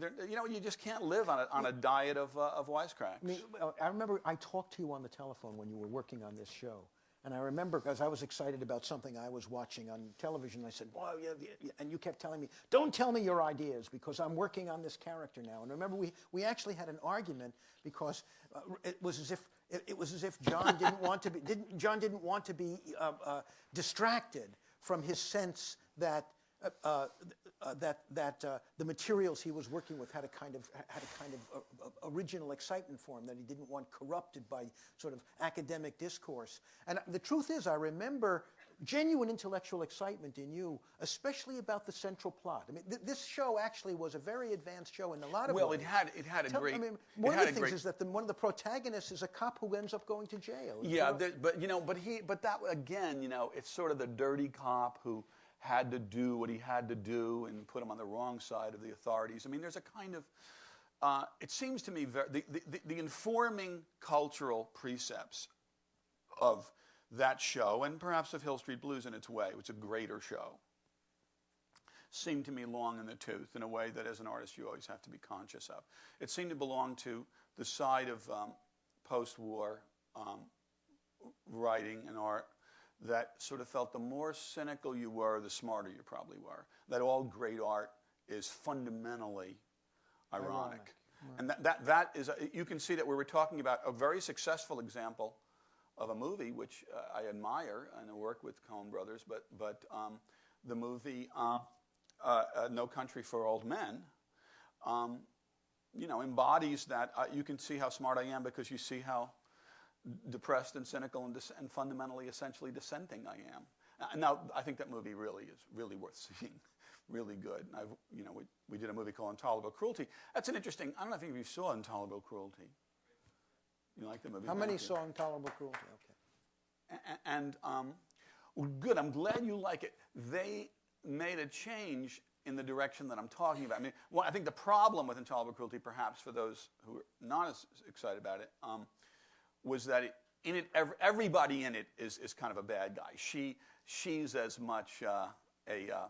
You know, you just can't live on a, on a diet of, uh, of wisecracks. I mean, I remember I talked to you on the telephone when you were working on this show, And I remember because I was excited about something I was watching on television. I said, "Well, yeah, yeah," and you kept telling me, "Don't tell me your ideas because I'm working on this character now." And remember, we we actually had an argument because uh, it was as if it, it was as if John didn't want to be didn't John didn't want to be uh, uh, distracted from his sense that uh, uh, uh, that that uh, the materials he was working with had a kind of had a kind of uh, original excitement for him that he didn't want corrupted by sort of academic discourse. And the truth is, I remember genuine intellectual excitement in you, especially about the central plot. I mean, th- this show actually was a very advanced show in a lot of Well, ways. it had it had a Tell- great. I mean, one of the things great- is that the, one of the protagonists is a cop who ends up going to jail. Yeah, there, but you know, but he, but that again, you know, it's sort of the dirty cop who had to do what he had to do and put him on the wrong side of the authorities. I mean, there's a kind of, uh, it seems to me, the, the, the- informing cultural precepts of that show, and perhaps of Hill Street Blues in its way, which is a greater show, seemed to me long in the tooth in a way that as an artist you always have to be conscious of. It seemed to belong to the side of um, post war um, writing and art that sort of felt the more cynical you were, the smarter you probably were. That all great art is fundamentally ironic. Ironic, And that, that, that is, a, you can see that we were talking about a very successful example of a movie which uh, I admire and I work with Coen Brothers, but, but um, the movie uh, uh, uh, No Country for Old Men, um, you know, embodies that. Uh, you can see how smart I am because you see how depressed and cynical and, dis- and fundamentally, essentially dissenting I am. Now, I think that movie really is really worth seeing, really good. And I've, you know, we, we did a movie called Intolerable Cruelty. That's an interesting. I don't know if any of you saw Intolerable Cruelty. You like the movie? How many saw Intolerable Cruelty? Okay. A- and um, good. I'm glad you like it. They made a change in the direction that I'm talking about. I mean, well, I think the problem with intolerable cruelty, perhaps for those who are not as excited about it, um, was that it, in it, everybody in it is, is kind of a bad guy. She, she's as much uh, a uh,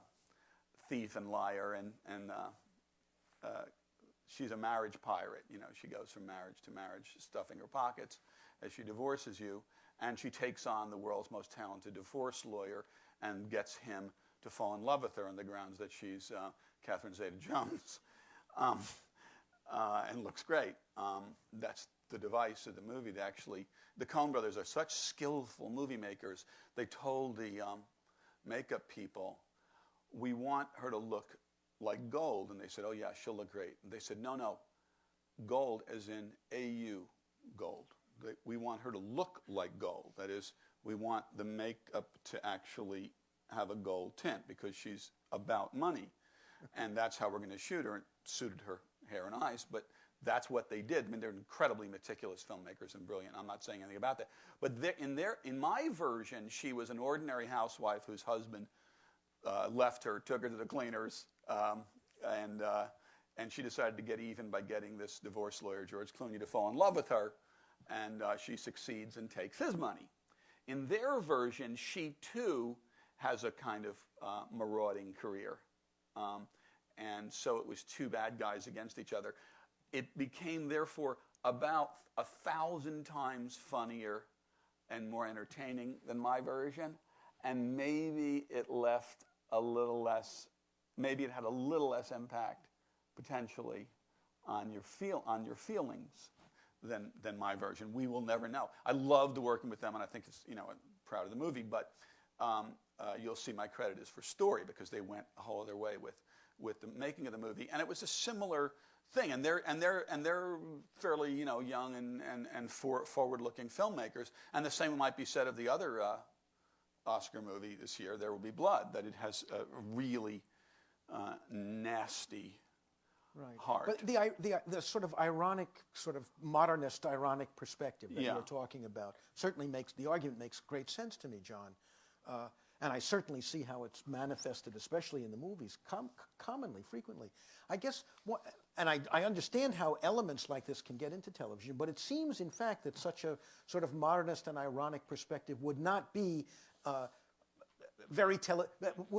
thief and liar, and, and uh, uh, she's a marriage pirate. You know, she goes from marriage to marriage, stuffing her pockets as she divorces you, and she takes on the world's most talented divorce lawyer and gets him to fall in love with her on the grounds that she's uh, Catherine Zeta-Jones, um, uh, and looks great. Um, that's the device of the movie. They actually, the Coen brothers are such skillful movie makers. They told the um, makeup people, "We want her to look like gold," and they said, "Oh yeah, she'll look great." And they said, "No, no, gold as in AU gold. We want her to look like gold. That is, we want the makeup to actually have a gold tint because she's about money. And that's how we're going to shoot her. It suited her hair and eyes, but that's what they did. I mean, they're incredibly meticulous filmmakers and brilliant. I'm not saying anything about that. But in, their, in my version, she was an ordinary housewife whose husband uh, left her, took her to the cleaners, um, and, uh, and she decided to get even by getting this divorce lawyer, George Clooney, to fall in love with her, and uh, she succeeds and takes his money. In their version, she too has a kind of uh, marauding career. Um, and so it was two bad guys against each other. It became, therefore, about a thousand times funnier and more entertaining than my version. And maybe it left a little less, maybe it had a little less impact potentially on your, feel, on your feelings than, than my version. We will never know. I loved working with them, and I think it's, you know, I'm proud of the movie, but um, uh, you'll see my credit is for story because they went a whole other way with, with the making of the movie. And it was a similar thing. And they're, and they're, and they're fairly, you know, young and, and, and for, forward-looking filmmakers. And the same might be said of the other uh, Oscar movie this year, There Will Be Blood, that it has a really uh, nasty Right. heart. But the, the, the sort of ironic, sort of modernist ironic perspective that Yeah. you're talking about certainly makes, the argument makes great sense to me, John. Uh, and I certainly see how it's manifested, especially in the movies, com- commonly, frequently. I guess, what, and I, I understand how elements like this can get into television, but it seems, in fact, that such a sort of modernist and ironic perspective would not be uh, very tele-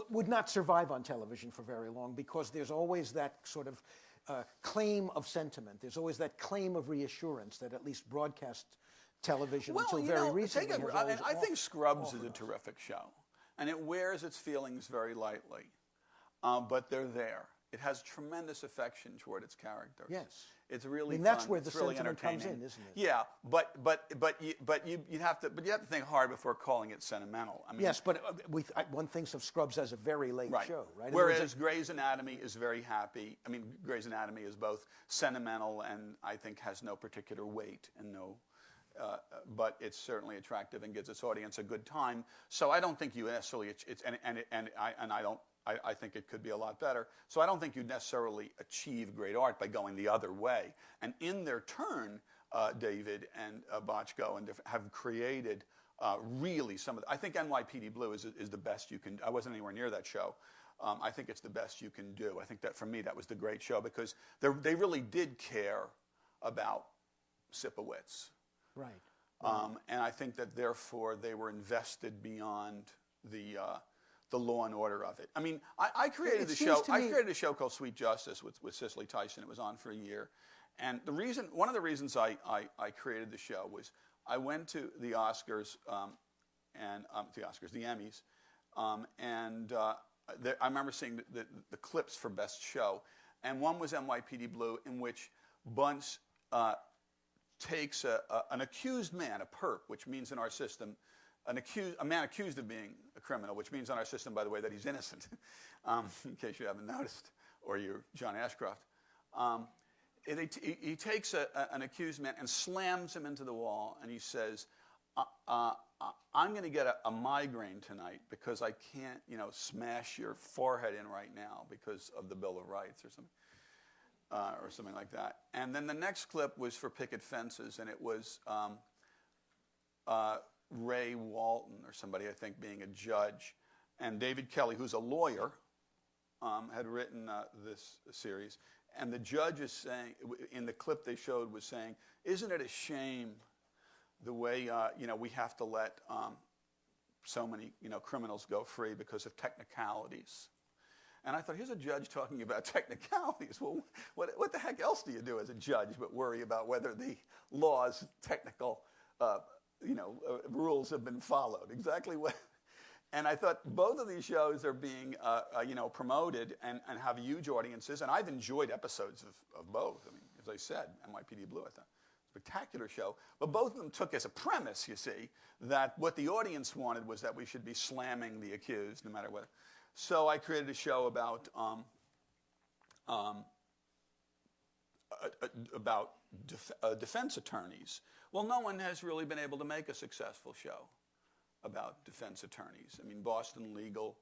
would not survive on television for very long because there's always that sort of uh, claim of sentiment. There's always that claim of reassurance that at least broadcast television well, until very know, recently. take has I, always I think Scrubs is a terrific show, and it wears its feelings very lightly, um, but they're there. It has tremendous affection toward its characters. Yes. it's really. I mean, that's fun. where the It's really sentiment comes in, isn't it? Yeah, but but but you, but you you have to but you have to think hard before calling it sentimental. I mean, Yes, but uh, we, I, one thinks of Scrubs as a very late right. show, right? Whereas Grey's Anatomy is very happy. I mean, Grey's Anatomy is both sentimental and I think has no particular weight and no. Uh, but it's certainly attractive and gives its audience a good time. So I don't think you necessarily it's, it's and and and I and I don't. I, I think it could be a lot better. So I don't think you necessarily achieve great art by going the other way. And in their turn, uh, David and uh, Bochco and have created uh, really some of. The, I think NYPD Blue is is the best you can. I wasn't anywhere near that show. Um, I think it's the best you can do. I think that for me that was the great show because they they really did care about Sipowicz. right. Um, and I think that therefore they were invested beyond the uh, the law and order of it. I mean, I, I created It the show. I created a show called Sweet Justice with, with Cicely Tyson. It was on for a year, and the reason, one of the reasons I, I, I created the show was I went to the Oscars um, and um, the Oscars, the Emmys, um, and uh, I remember seeing the, the, the clips for Best Show, and one was NYPD Blue, in which Buntz uh, takes a, a, an accused man, a perp, which means in our system, an accused, a man accused of being a criminal, which means on our system, by the way, that he's innocent, um, in case you haven't noticed, or you're John Ashcroft. Um, he, he takes a, a- an accused man and slams him into the wall, and he says, uh, uh, uh, I'm going to get a, a migraine tonight because I can't, you know, smash your forehead in right now because of the Bill of Rights or something uh, or something like that. And then the next clip was for Picket Fences, and it was um, uh, Ray Walston or somebody, I think, being a judge. And David Kelley, who's a lawyer, um, had written uh, this series. And the judge is saying, in the clip they showed, was saying, Isn't it a shame the way, uh, you know, we have to let um, so many, you know, criminals go free because of technicalities? And I thought, here's a judge talking about technicalities. Well, what, what the heck else do you do as a judge but worry about whether the law's technical, uh, you know, uh, rules have been followed? Exactly what. And I thought both of these shows are being, uh, uh, you know, promoted and, and have huge audiences. And I've enjoyed episodes of, of both. I mean, as I said, NYPD Blue, I thought spectacular show. But both of them took as a premise, you see, that what the audience wanted was that we should be slamming the accused, no matter what. So I created a show about um, um, about def- uh, defense attorneys. Well, no one has really been able to make a successful show about defense attorneys. I mean, Boston Legal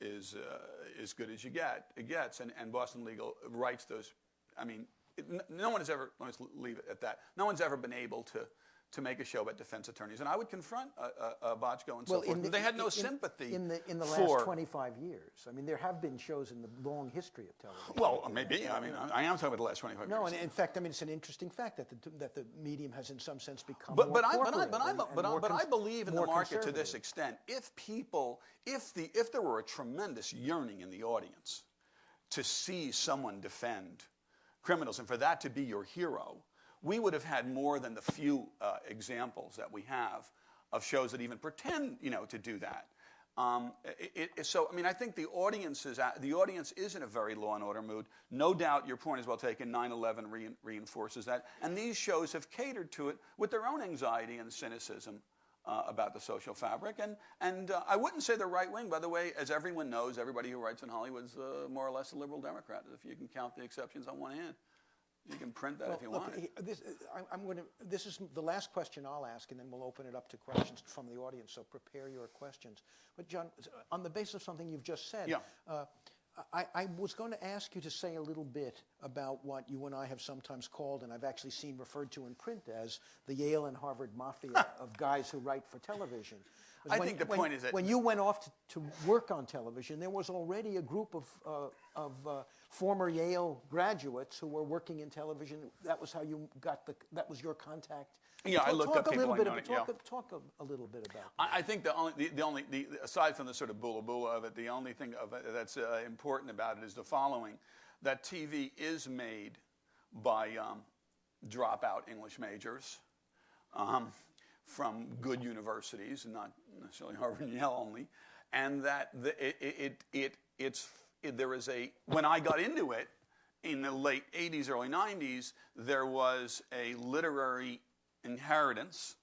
is uh, as good as you get it gets, and, and Boston Legal writes those. I mean, it, no one has ever. Let's leave it at that. No one's ever been able to to make a show about defense attorneys, and I would confront uh, uh, uh, Bochco and so forth. they had no in- sympathy in the in the for. last 25 years. I mean, there have been shows in the long history of television. well, maybe. I mean, I, I am talking about the last twenty-five no, years. and in fact, I mean, it's an interesting fact that the that the medium has, in some sense, become But, more but, I, but, I, but, I, but, and I, but I believe in the market to this extent. If people, if, the, if there were a tremendous yearning in the audience to see someone defend criminals and for that to be your hero, we would have had more than the few uh, examples that we have of shows that even pretend, you know, to do that. Um, it, it, so, I mean, I think the audience is at, the audience is in a very law and order mood. No doubt, your point is well taken. 9/11 rein, reinforces that, and these shows have catered to it with their own anxiety and cynicism uh, about the social fabric. And and uh, I wouldn't say they're right wing, by the way. As everyone knows, everybody who writes in Hollywood's uh, more or less a liberal Democrat, if you can count the exceptions on one hand. You can print that if you Look, want. he- this, I- I'm going to, this is the last question I'll ask, and then we'll open it up to questions from the audience, so prepare your questions. But John, on the basis of something you've just said, Yeah. uh, I, I was going to ask you to say a little bit about what you and I have sometimes called, and I've actually seen referred to in print as the Yale and Harvard mafia of guys who write for television. I When- think the when- point is that- when you went off to, to work on television, there was already a group of, uh, of uh, former Yale graduates who were working in television. That was how you got the, that was your contact. Yeah, I Talk- looked talk up a people little bit about, talk, a- talk a, a little bit about that. I, I think the only, the, the only, the, aside from the sort of boola boola of it, the only thing of it that's uh, important about it is the following: that TV is made by um, dropout English majors. um, from good universities, and not necessarily Harvard and Yale only, and that the, it, it, it, it's, it, there is a, when I got into it in the late 80s, early 90s, there was a literary inheritance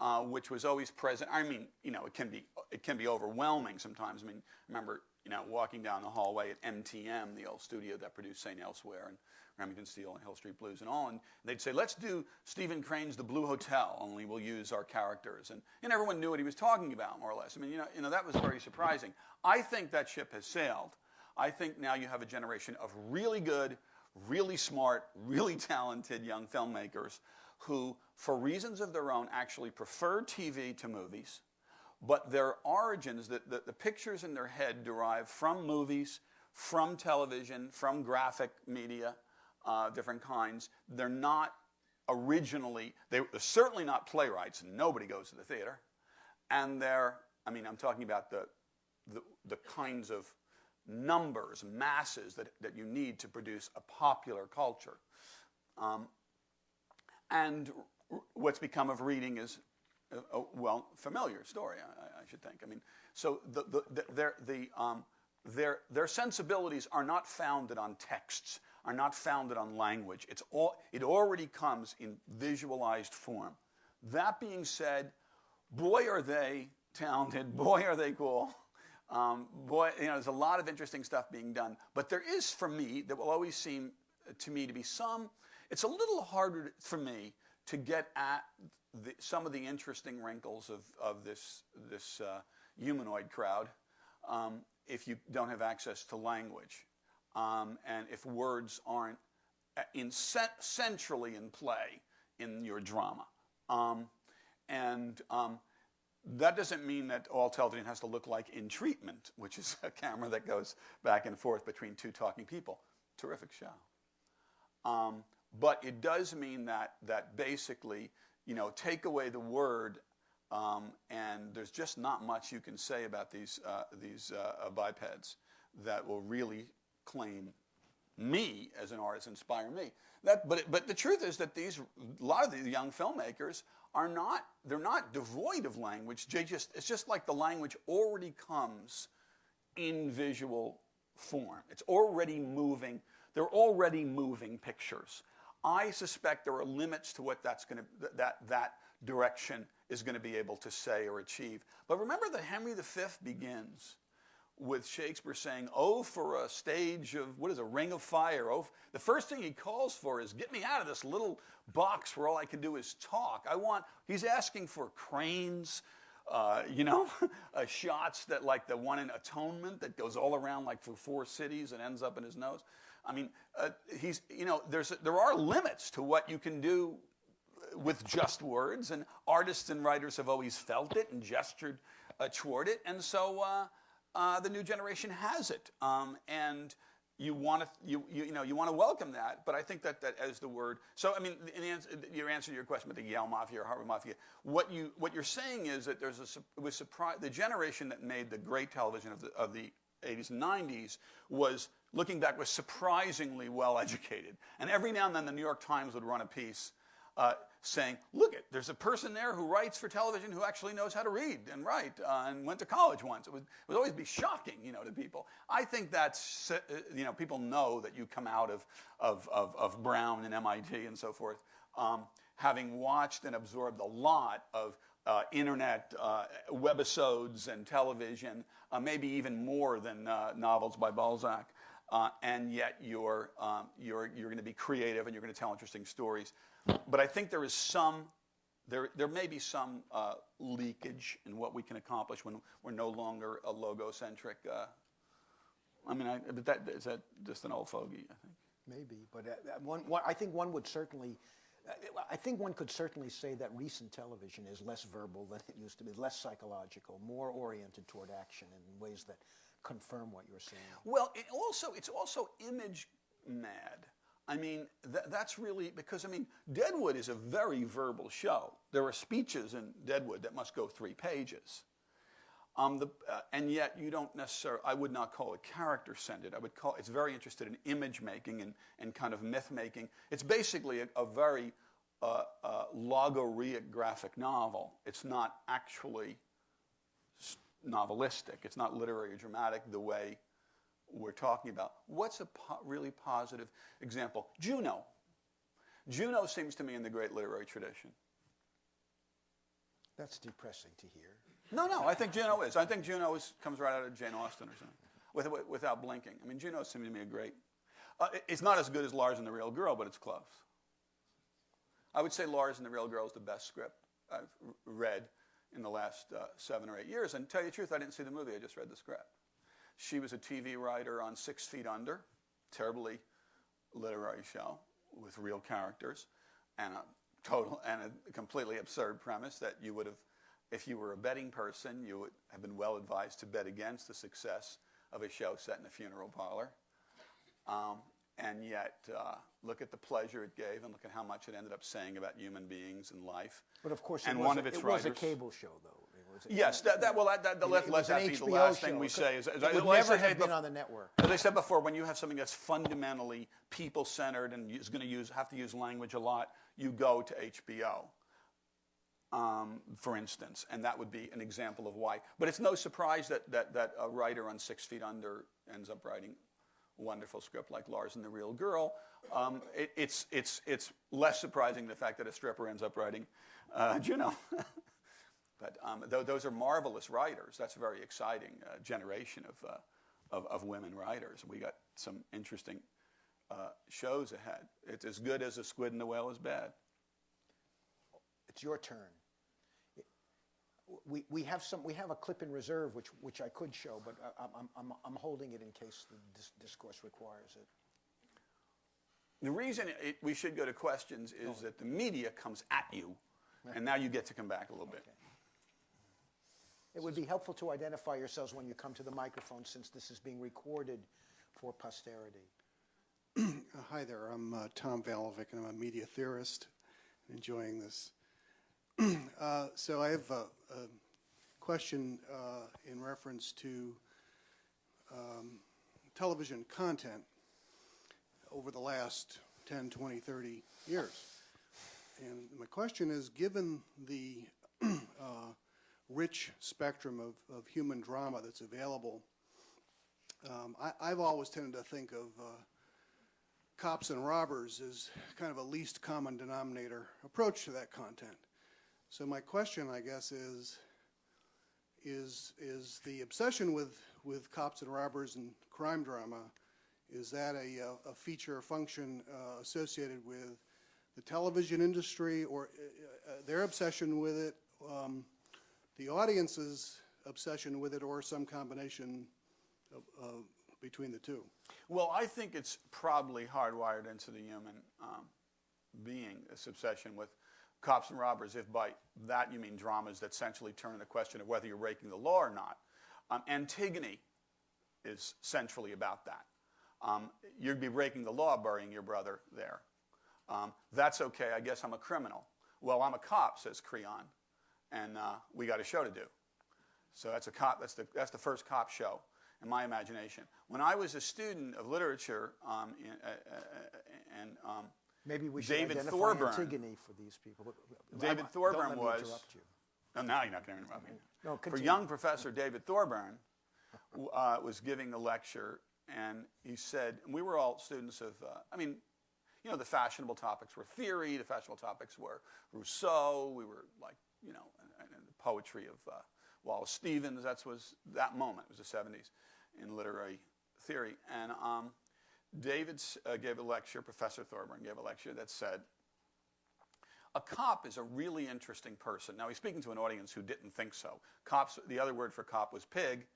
uh, which was always present. I mean, you know, it can be it can be overwhelming sometimes. I mean, remember, you know, walking down the hallway at MTM, the old studio that produced St. Elsewhere and Remington Steele and Hill Street Blues and all, and they'd say, "Let's do Stephen Crane's The Blue Hotel, only we'll use our characters." And, and everyone knew what he was talking about, more or less. I mean, you know, you know, that was very surprising. I think that ship has sailed. I think now you have a generation of really good, really smart, really talented young filmmakers who, for reasons of their own, actually prefer TV to movies, but their origins, the, the, the pictures in their head derive from movies, from television, from graphic media, uh, different kinds. They're not originally, they're certainly not playwrights, nobody goes to the theater. And they're, I mean, I'm talking about the, the, the kinds of numbers, masses that, that you need to produce a popular culture. Um, and what's become of reading is a, a well familiar story, I, I, should think. I mean, so the, the, the, their, the, um, their, their sensibilities are not founded on texts, are not founded on language. It's all, it already comes in visualized form. That being said, boy, are they talented, boy, are they cool. Um, boy, you know, there's a lot of interesting stuff being done. But there is, for me, that will always seem to me to be some it's a little harder for me to get at the, some of the interesting wrinkles of, of this, this uh, humanoid crowd um, if you don't have access to language um, and if words aren't uh, in centrally in play in your drama. Um, and um, that doesn't mean that all television has to look like In Treatment, which is a camera that goes back and forth between two talking people. Terrific show. Um, but it does mean that, that basically, you know, take away the word, um, and there's just not much you can say about these, uh, these uh, bipeds that will really claim me as an artist, inspire me. That, but, but the truth is that these, a lot of the young filmmakers are not, they're not devoid of language. They just, it's just like the language already comes in visual form. It's already moving. They're already moving pictures. I suspect there are limits to what that's going to, that, that direction is going to be able to say or achieve. But remember that Henry V begins with Shakespeare saying, Oh, for a stage of, what is a ring of fire. Oh, the first thing he calls for is, Get me out of this little box where all I can do is talk. I want, he's asking for cranes, uh, you know, uh, shots that, like the one in Atonement that goes all around like for four cities and ends up in his nose. I mean, uh, he's, you know, there's, there are limits to what you can do with just words, and artists and writers have always felt it and gestured uh, toward it, and so uh, the new generation has it. Um, and you want to you, you, you, know you want to welcome that but i think that that as the word so i mean in answer, your answer to your question about the yale mafia or harvard mafia what you what you're saying is that there's a was surprise the generation that made the great television of the of the 80s and 90s was looking back, was surprisingly well educated. And every now and then the New York Times would run a piece uh, saying, look, it, there's a person there who writes for television who actually knows how to read and write uh, and went to college once. It would, it would, always be shocking, you know, to people. I think that's, uh, you know, people know that you come out of, of, of, of Brown and MIT and so forth, um, having watched and absorbed a lot of uh, internet uh, webisodes and television, uh, maybe even more than uh, novels by Balzac uh, and yet you're, um, you're, you're going to be creative and you're going to tell interesting stories. But I think there is some, there, there may be some uh, leakage in what we can accomplish when we're no longer a logo-centric. Uh, I mean, I, but that, is that just an old fogey, I think? Maybe, but uh, one, one, I think one would certainly, uh, I think one could certainly say that recent television is less verbal than it used to be, less psychological, more oriented toward action in ways that confirm what you're saying. Well, it also it's also image mad. I mean, th- that's really because I mean, Deadwood is a very verbal show. There are speeches in Deadwood that must go three pages. Um, the, uh, and yet you don't necessarily, I would not call it character centered. I would call it's very interested in image making and, and kind of myth making. It's basically a, a very a logorrheic graphic novel. It's not actually novelistic. It's not literary or dramatic the way we're talking about. What's a po- really positive example? Juno. Juno seems to me in the great literary tradition. That's depressing to hear. No, no, I think Juno is. I think Juno is, comes right out of Jane Austen or something, with, with- without blinking. I mean, Juno seems to me a great. Uh, it- it's not as good as Lars and the Real Girl, but it's close. I would say Lars and the Real Girl is the best script I've r- read in the last uh, seven or eight years. And to tell you the truth, I didn't see the movie. I just read the script. She was a TV writer on Six Feet Under, terribly literary show with real characters and a total and a completely absurd premise that you would have, if you were a betting person, you would have been well advised to bet against the success of a show set in a funeral parlor. Um, and yet, uh, look at the pleasure it gave, and look at how much it ended up saying about human beings and life. But of course, it, and was, one a, of its it was a cable show, though. It was a- Yes, that, that well, that, that, it- let, let that be the last show. thing we say. Is, it would well, never have been on the network. As I said before, when you have something that's fundamentally people-centered and is going to use have to use language a lot, you go to HBO. Um, for instance, and that would be an example of why. But it's no surprise that, that, that a writer on Six Feet Under ends up writing a wonderful script like Lars and the Real Girl. Um, it, it's, it's, it's less surprising the fact that a stripper ends up writing uh, Juno. but um, th- those are marvelous writers. That's a very exciting uh, generation of, uh, of, of women writers. We got some interesting uh, shows ahead. It's as good as a squid and the whale is bad. It's your turn. We, we have some we have a clip in reserve which which I could show, but I, I'm, I'm, I'm holding it in case the dis- discourse requires it. The reason it, we should go to questions is that the media comes at you, and now you get to come back a little bit. It would be helpful to identify yourselves when you come to the microphone, since this is being recorded for posterity. Hi there, I'm uh, Tom Valovic, and I'm a media theorist, enjoying this. Uh, So I have a a question uh, in reference to um, television content over the last 10, 20, 30 years. And my question is, given the uh, rich spectrum of of human drama that's available, um, I- I've always tended to think of uh, cops and robbers as kind of a least common denominator approach to that content. So my question, I guess, is is is the obsession with with cops and robbers and crime drama is that a, uh, a feature or function uh, associated with the television industry or uh, uh, their obsession with it, um, the audience's obsession with it, or some combination of, of between the two? Well, I think it's probably hardwired into the human um, being, this obsession with cops and robbers, if by that you mean dramas that essentially turn the question of whether you're breaking the law or not. Um, Antigone is centrally about that. Um, you'd be breaking the law burying your brother there. Um, that's okay, I guess I'm a criminal. Well, I'm a cop, says Creon, and uh, we got a show to do. So that's a cop. That's the that's the first cop show in my imagination. When I was a student of literature, um, in, uh, uh, and um, Maybe we should David identify Thorburn. Antigone for these people. David Don't Thorburn me was. interrupt you. Oh, now you're not going to interrupt me. No, For young Professor David Thorburn uh, was giving a lecture, and he said, and we were all students of, uh, I mean, you know, the fashionable topics were theory, the fashionable topics were Rousseau, we were like, you know, and, and the poetry of uh, Wallace Stevens. That was that moment. It was the 70s in literary theory. And um, David uh, gave a lecture, Professor Thorburn gave a lecture that said, a cop is a really interesting person. Now, he's speaking to an audience who didn't think so. Cops, the other word for cop was pig,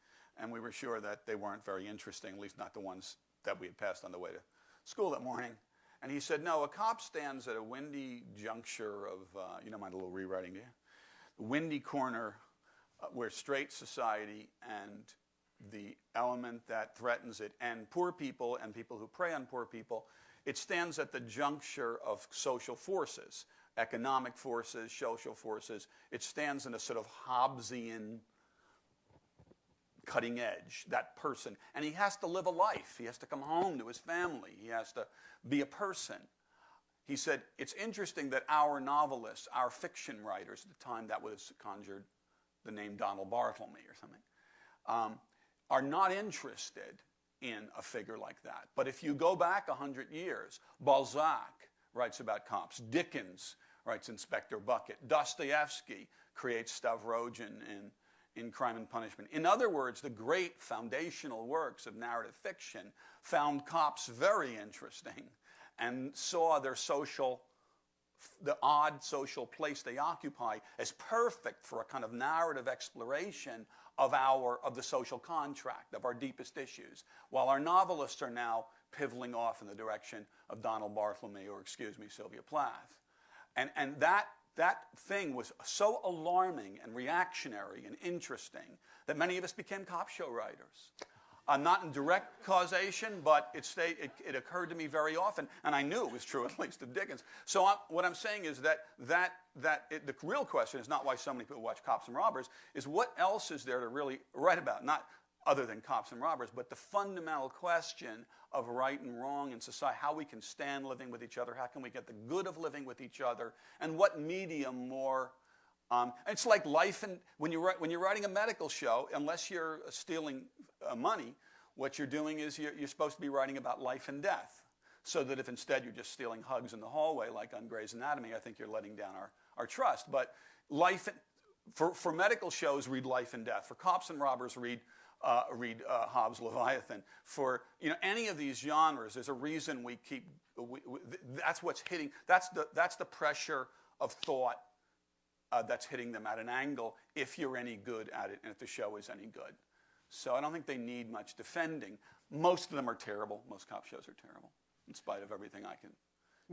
and we were sure that they weren't very interesting, at least not the ones that we had passed on the way to school that morning. And he said, no, a cop stands at a windy juncture of, uh, you don't mind a little rewriting, do you? Windy corner uh, where straight society and the element that threatens it, and poor people and people who prey on poor people, it stands at the juncture of social forces, economic forces, social forces. It stands in a sort of Hobbesian cutting edge, that person. And he has to live a life. He has to come home to his family. He has to be a person. He said, It's interesting that our novelists, our fiction writers at the time, that was conjured the name Donald Barthelme or something, um, are not interested in a figure like that. But if you go back 100 years, Balzac writes about cops, Dickens writes Inspector Bucket, Dostoevsky creates Stavrogin in, in Crime and Punishment. In other words, the great foundational works of narrative fiction found cops very interesting and saw their social the odd social place they occupy as perfect for a kind of narrative exploration of our of the social contract of our deepest issues while our novelists are now pivoting off in the direction of donald barthelme or excuse me sylvia plath. And and that that thing was so alarming and reactionary and interesting that many of us became cop show writers uh, not in direct causation, but it, stayed, it, it, occurred to me very often, and I knew it was true at least of Dickens. So I, what I'm saying is that, that, that it, the real question is not why so many people watch Cops and Robbers, is what else is there to really write about? Not other than cops and robbers, but the fundamental question of right and wrong in society, how we can stand living with each other, how can we get the good of living with each other, and what medium more um, it's like life and when you're, when you're writing a medical show, unless you're stealing uh, money, what you're doing is you're, you're, supposed to be writing about life and death. So that if instead you're just stealing hugs in the hallway, like on Grey's Anatomy, I think you're letting down our, our trust. But life, for, for medical shows, read Life and Death. For cops and robbers, read uh, read uh, Hobbes' Leviathan. For you know any of these genres, there's a reason we keep. We, we, that's what's hitting. That's the that's the pressure of thought uh, that's hitting them at an angle if you're any good at it and if the show is any good. So I don't think they need much defending. Most of them are terrible. Most cop shows are terrible, in spite of everything I can,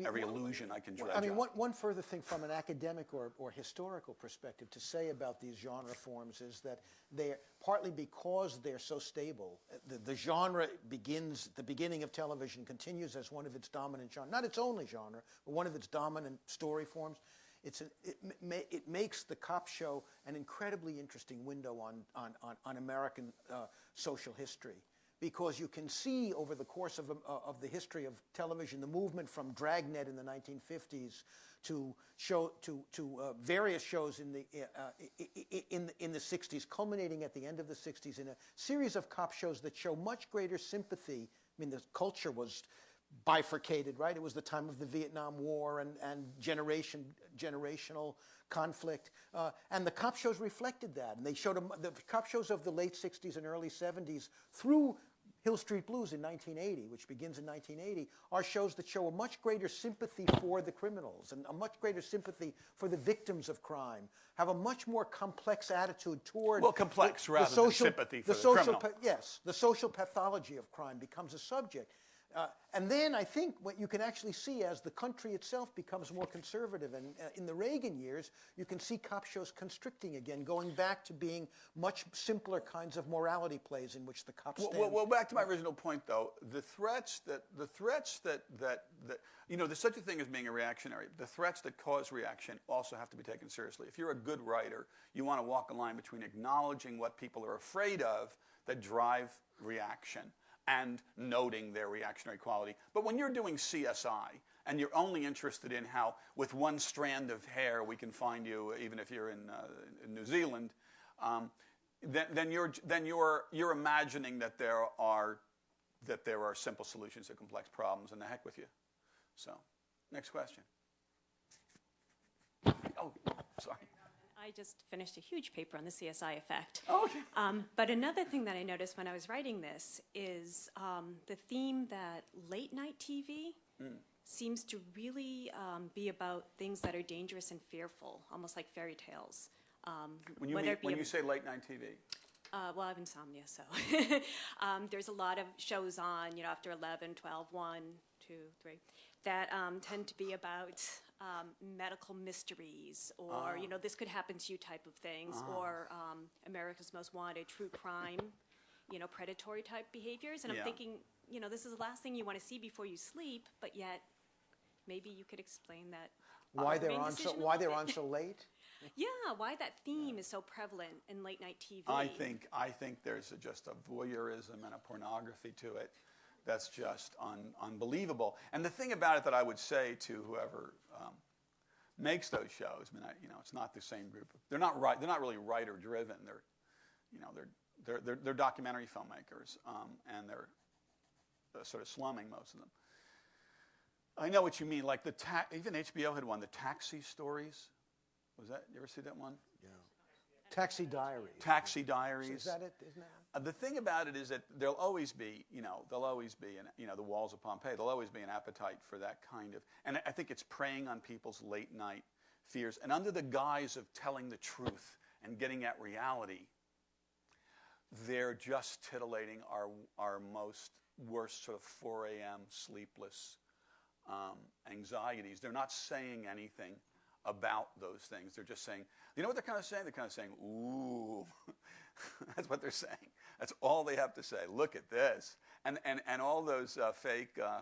every illusion I can dredge I mean, one, one further thing from an academic or, or historical perspective to say about these genre forms is that they're partly because they're so stable. The, the genre begins, the beginning of television continues as one of its dominant genre, not its only genre, but one of its dominant story forms. It's an, it, ma it makes the cop show an incredibly interesting window on, on, on, on American uh, social history because you can see over the course of, uh, of the history of television the movement from Dragnet in the 1950s to show to, to uh, various shows in the uh, in in the 60s, culminating at the end of the 60s in a series of cop shows that show much greater sympathy. I mean, the culture was bifurcated, right? It was the time of the Vietnam War and, and generation, generational conflict. Uh, and the cop shows reflected that. And they showed them, the cop shows of the late 60s and early 70s through Hill Street Blues in 1980, which begins in 1980, are shows that show a much greater sympathy for the criminals and a much greater sympathy for the victims of crime, have a much more complex attitude toward well, complex the, rather the social, than sympathy for the, the, social, criminal. yes, the social pathology of crime becomes a subject. Uh, and then I think what you can actually see as the country itself becomes more conservative, and uh, in the Reagan years, you can see cop shows constricting again, going back to being much simpler kinds of morality plays in which the cops. Well, well, well, back to my original point, though, the threats that the threats that, that that you know, there's such a thing as being a reactionary. The threats that cause reaction also have to be taken seriously. If you're a good writer, you want to walk a line between acknowledging what people are afraid of that drive reaction and noting their reactionary quality. But when you're doing CSI and you're only interested in how, with one strand of hair, we can find you, even if you're in, uh, in New Zealand, um, then, then, you're, then you're, you're imagining that there, are, that there are simple solutions to complex problems, and the heck with you. So, next question. Oh, sorry. I just finished a huge paper on the CSI effect. Oh, okay. Um, but another thing that I noticed when I was writing this is um, the theme that late night TV mm. seems to really um, be about things that are dangerous and fearful, almost like fairy tales. Um, when you, mean, when you say late night TV? Uh, well, I have insomnia, so um, there's a lot of shows on, you know, after 11, 12, 1, 2, 3, that um, tend to be about um, medical mysteries or, you know, this could happen to you type of things, or um, America's Most Wanted, true crime, you know, predatory type behaviors. And I'm thinking, you know, this is the last thing you want to see before you sleep, but yet maybe you could explain that. Why they're on so why they're on so late? Yeah, why that theme is so prevalent in late night TV. I think I think there's a, just a voyeurism and a pornography to it that's just un, unbelievable. And the thing about it that I would say to whoever um, makes those shows, I mean, I, you know, it's not the same group. They're not right. They're not really writer driven. They're, you know, they're they're they're, they're documentary filmmakers, um, and they're sort of slumming most of them. I know what you mean. Like the even HBO had one, the Taxi Stories. Was that you ever see that one? Taxi Diaries. Taxi Diaries. Is that it? Isn't that? Uh, the thing about it is that there'll always be, you know, there'll always be, an, you know, the walls of Pompeii. There'll always be an appetite for that kind of, and I think it's preying on people's late night fears, and under the guise of telling the truth and getting at reality, they're just titillating our our most worst sort of 4 a.m. sleepless um, anxieties. They're not saying anything about those things. They're just saying, you know what they're kind of saying? They're kind of saying, ooh. That's what they're saying. That's all they have to say. Look at this. And, and, and all those uh, fake, uh,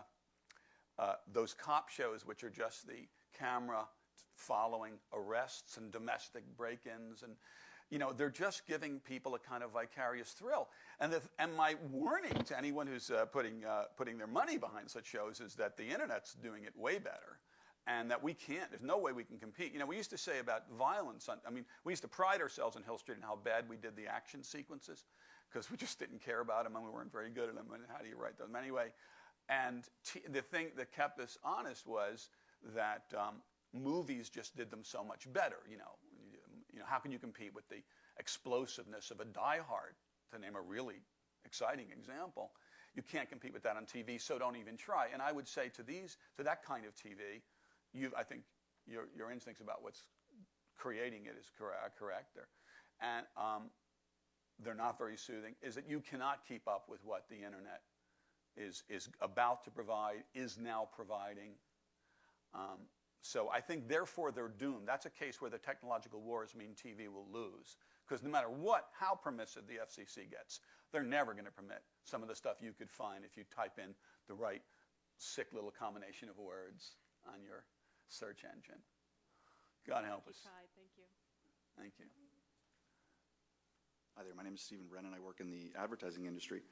uh, those cop shows, which are just the camera following arrests and domestic break ins. And, you know, they're just giving people a kind of vicarious thrill. And, the, and my warning to anyone who's uh, putting, uh, putting their money behind such shows is that the internet's doing it way better and that we can't. There's no way we can compete. You know, we used to say about violence. On, I mean, we used to pride ourselves in Hill Street and how bad we did the action sequences because we just didn't care about them and we weren't very good at them. And how do you write them anyway? And the thing that kept us honest was that um, movies just did them so much better. You know, you know, how can you compete with the explosiveness of a Die Hard, to name a really exciting example? You can't compete with that on TV, so don't even try. And I would say to these, to that kind of TV, I think your, your instincts about what's creating it is correct. correct there. And um, they're not very soothing, is that you cannot keep up with what the internet is, is about to provide, is now providing. Um, so I think, therefore, they're doomed. That's a case where the technological wars mean TV will lose. Because no matter what, how permissive the FCC gets, they're never going to permit some of the stuff you could find if you type in the right sick little combination of words on your search engine. God help us. Tried, thank you. Thank you. Hi there, my name is Stephen Brennan. I work in the advertising industry.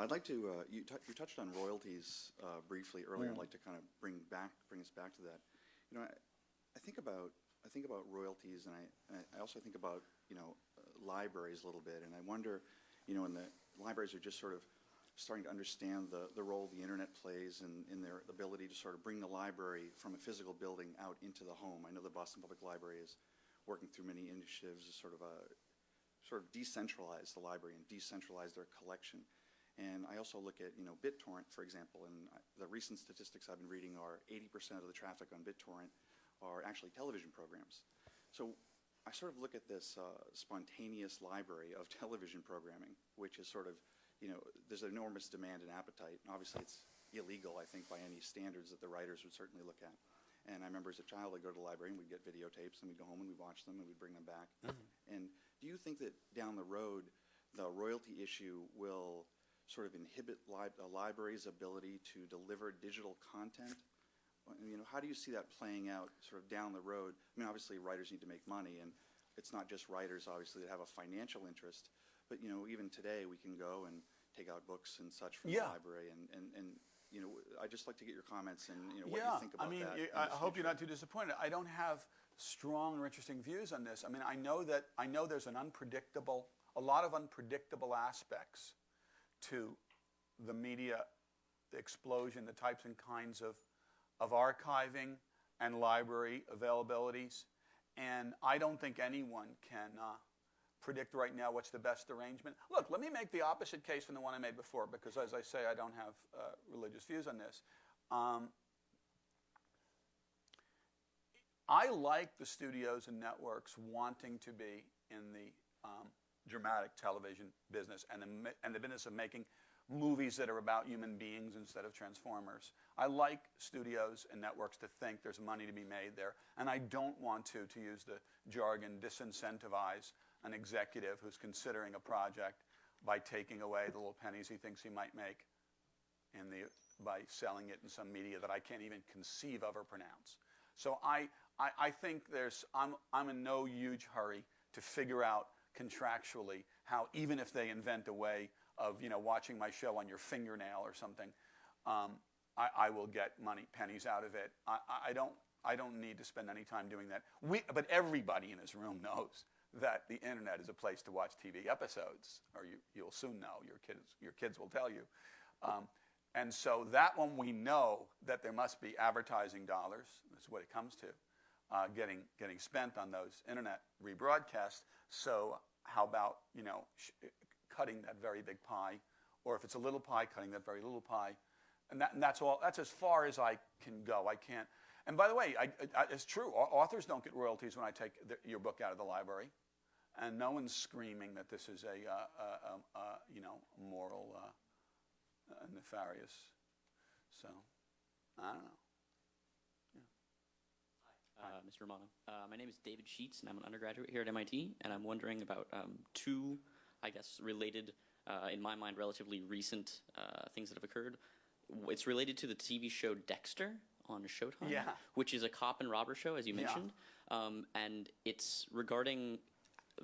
I'd like to, uh, you, t- you touched on royalties uh, briefly earlier. I'd like to kind of bring back, bring us back to that. You know, I, I think about, I think about royalties, and I, I also think about, you know, uh, libraries a little bit, and I wonder, you know, when the libraries are just sort of starting to understand the, the role the internet plays in, in their ability to sort of bring the library from a physical building out into the home. I know the Boston Public Library is working through many initiatives to sort of a, sort of decentralize the library and decentralize their collection. And I also look at, you know, BitTorrent, for example, and the recent statistics I've been reading are 80% of the traffic on BitTorrent are actually television programs. So I sort of look at this uh, spontaneous library of television programming, which is sort of, you know, there's an enormous demand and appetite. And obviously, it's illegal, I think, by any standards that the writers would certainly look at. And I remember as a child, I'd go to the library and we'd get videotapes and we'd go home and we'd watch them and we'd bring them back. Mm-hmm. And do you think that down the road, the royalty issue will sort of inhibit li- a library's ability to deliver digital content? You know, how do you see that playing out sort of down the road? I mean, obviously, writers need to make money, and it's not just writers, obviously, that have a financial interest. But, you know, even today, we can go and take out books and such from Yeah. the library. And, and, and, you know, I'd just like to get your comments and, you know, what you think about I mean, that. you- I hope you're future. not too disappointed. I don't have strong or interesting views on this. I mean, I know that I know there's an unpredictable, a lot of unpredictable aspects to the media explosion, the types and kinds of of archiving and library availabilities, and I don't think anyone can. Uh, predict right now what's the best arrangement. Look, let me make the opposite case from the one I made before, because as I say, I don't have uh, religious views on this. Um, I like the studios and networks wanting to be in the um, dramatic television business and the, and the business of making movies that are about human beings instead of transformers. I like studios and networks to think there's money to be made there, and I don't want to, to use the jargon, disincentivize an executive who's considering a project by taking away the little pennies he thinks he might make in the, by selling it in some media that I can't even conceive of or pronounce. So I, I, I think there's, I'm, I'm in no huge hurry to figure out contractually how, even if they invent a way of you know watching my show on your fingernail or something, um, I, I will get money pennies out of it. I, I- don't I don't need to spend any time doing that. We, but everybody in this room knows that the internet is a place to watch TV episodes, or you, you'll soon know. Your kids your kids will tell you. Um, and so that one we know that there must be advertising dollars. That's what it comes to, uh, getting getting spent on those internet rebroadcasts. So how about you know cutting that very big pie, or if it's a little pie, cutting that very little pie, and, that, and that's all. That's as far as I can go. I can't. And by the way, I, I, it's true. Authors don't get royalties when I take the, your book out of the library, and no one's screaming that this is a, uh, uh, um, uh, you know moral uh, nefarious. So I don't know. Uh, Mr. Romano. Uh, my name is David Sheets, and I'm an undergraduate here at MIT, and I'm wondering about um, two, I guess, related, uh, in my mind, relatively recent uh, things that have occurred. It's related to the TV show Dexter on Showtime, Yeah. which is a cop and robber show, as you Yeah. mentioned, um, and it's regarding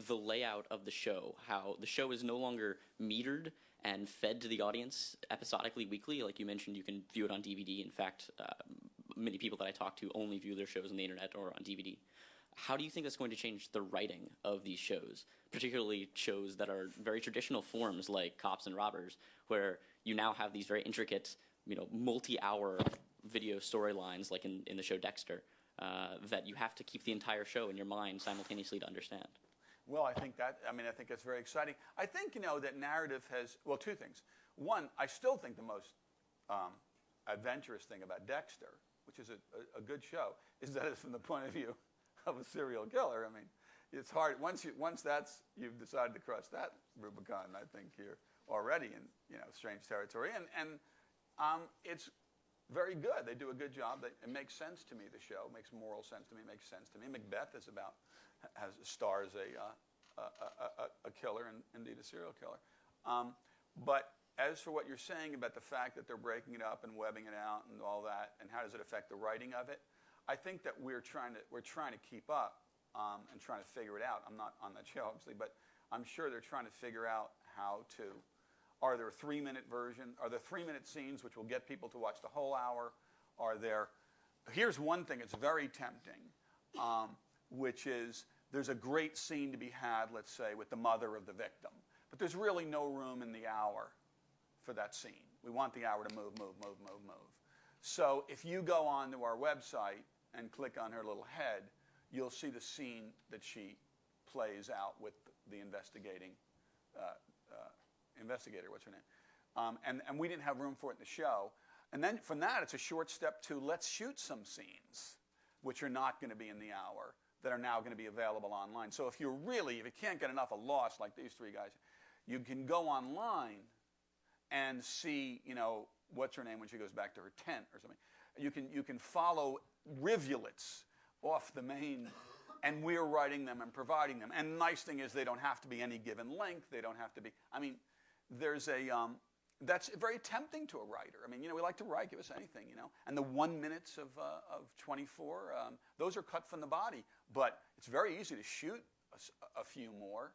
the layout of the show, how the show is no longer metered and fed to the audience episodically, weekly. Like you mentioned, you can view it on DVD. In fact, uh, many people that I talk to only view their shows on the internet or on DVD. How do you think that's going to change the writing of these shows, particularly shows that are very traditional forms like Cops and Robbers, where you now have these very intricate, you know, multi-hour video storylines, like in, in the show Dexter, uh, that you have to keep the entire show in your mind simultaneously to understand? Well, I think that, I mean, I think that's very exciting. I think, you know, that narrative has, well, two things. One, I still think the most um, adventurous thing about Dexter, which is a, a, a good show, is that it's from the point of view of a serial killer. I mean, it's hard, once, you, once that's, you've decided to cross that Rubicon, I think you're already in, you know, strange territory. And, and um, it's very good. They do a good job. It makes sense to me. The show It makes moral sense to me. It Makes sense to me. Macbeth is about has stars a uh, a, a, a, a killer and indeed a serial killer. Um, but as for what you're saying about the fact that they're breaking it up and webbing it out and all that, and how does it affect the writing of it? I think that we're trying to we're trying to keep up um, and trying to figure it out. I'm not on that show obviously, but I'm sure they're trying to figure out how to are there three minute version? Are there three minute scenes which will get people to watch the whole hour? Are there? Here's one thing that's very tempting, um, which is there's a great scene to be had, let's say, with the mother of the victim, but there's really no room in the hour for that scene. We want the hour to move, move, move, move, move. So if you go onto our website and click on her little head, you'll see the scene that she plays out with the investigating uh, uh, investigator, what's her name? Um, and, and we didn't have room for it in the show. And then from that, it's a short step to let's shoot some scenes, which are not going to be in the hour, that are now going to be available online. So if you're really, if you can't get enough of Lost, like these three guys, you can go online and see, you know, what's her name when she goes back to her tent or something. You can, you can follow rivulets off the main, and we're writing them and providing them. And nice thing is they don't have to be any given length. They don't have to be, I mean, there's a, um, that's very tempting to a writer. I mean, you know, we like to write, give us anything, you know. And the one minutes of, uh, of 24, um, those are cut from the body. But it's very easy to shoot a few more.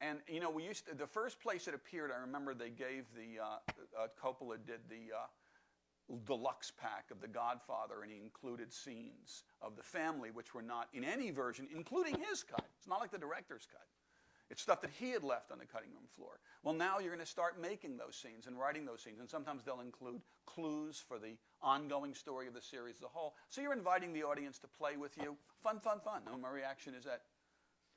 And, you know, we used to, the first place it appeared, I remember they gave the, uh, uh, Coppola did the uh, deluxe pack of The Godfather, and he included scenes of the family, which were not in any version, including his cut. It's not like the director's cut. It's stuff that he had left on the cutting room floor. Well, now you're going to start making those scenes and writing those scenes, and sometimes they'll include clues for the ongoing story of the series as a whole. So you're inviting the audience to play with you. Fun, fun, fun. And my reaction is that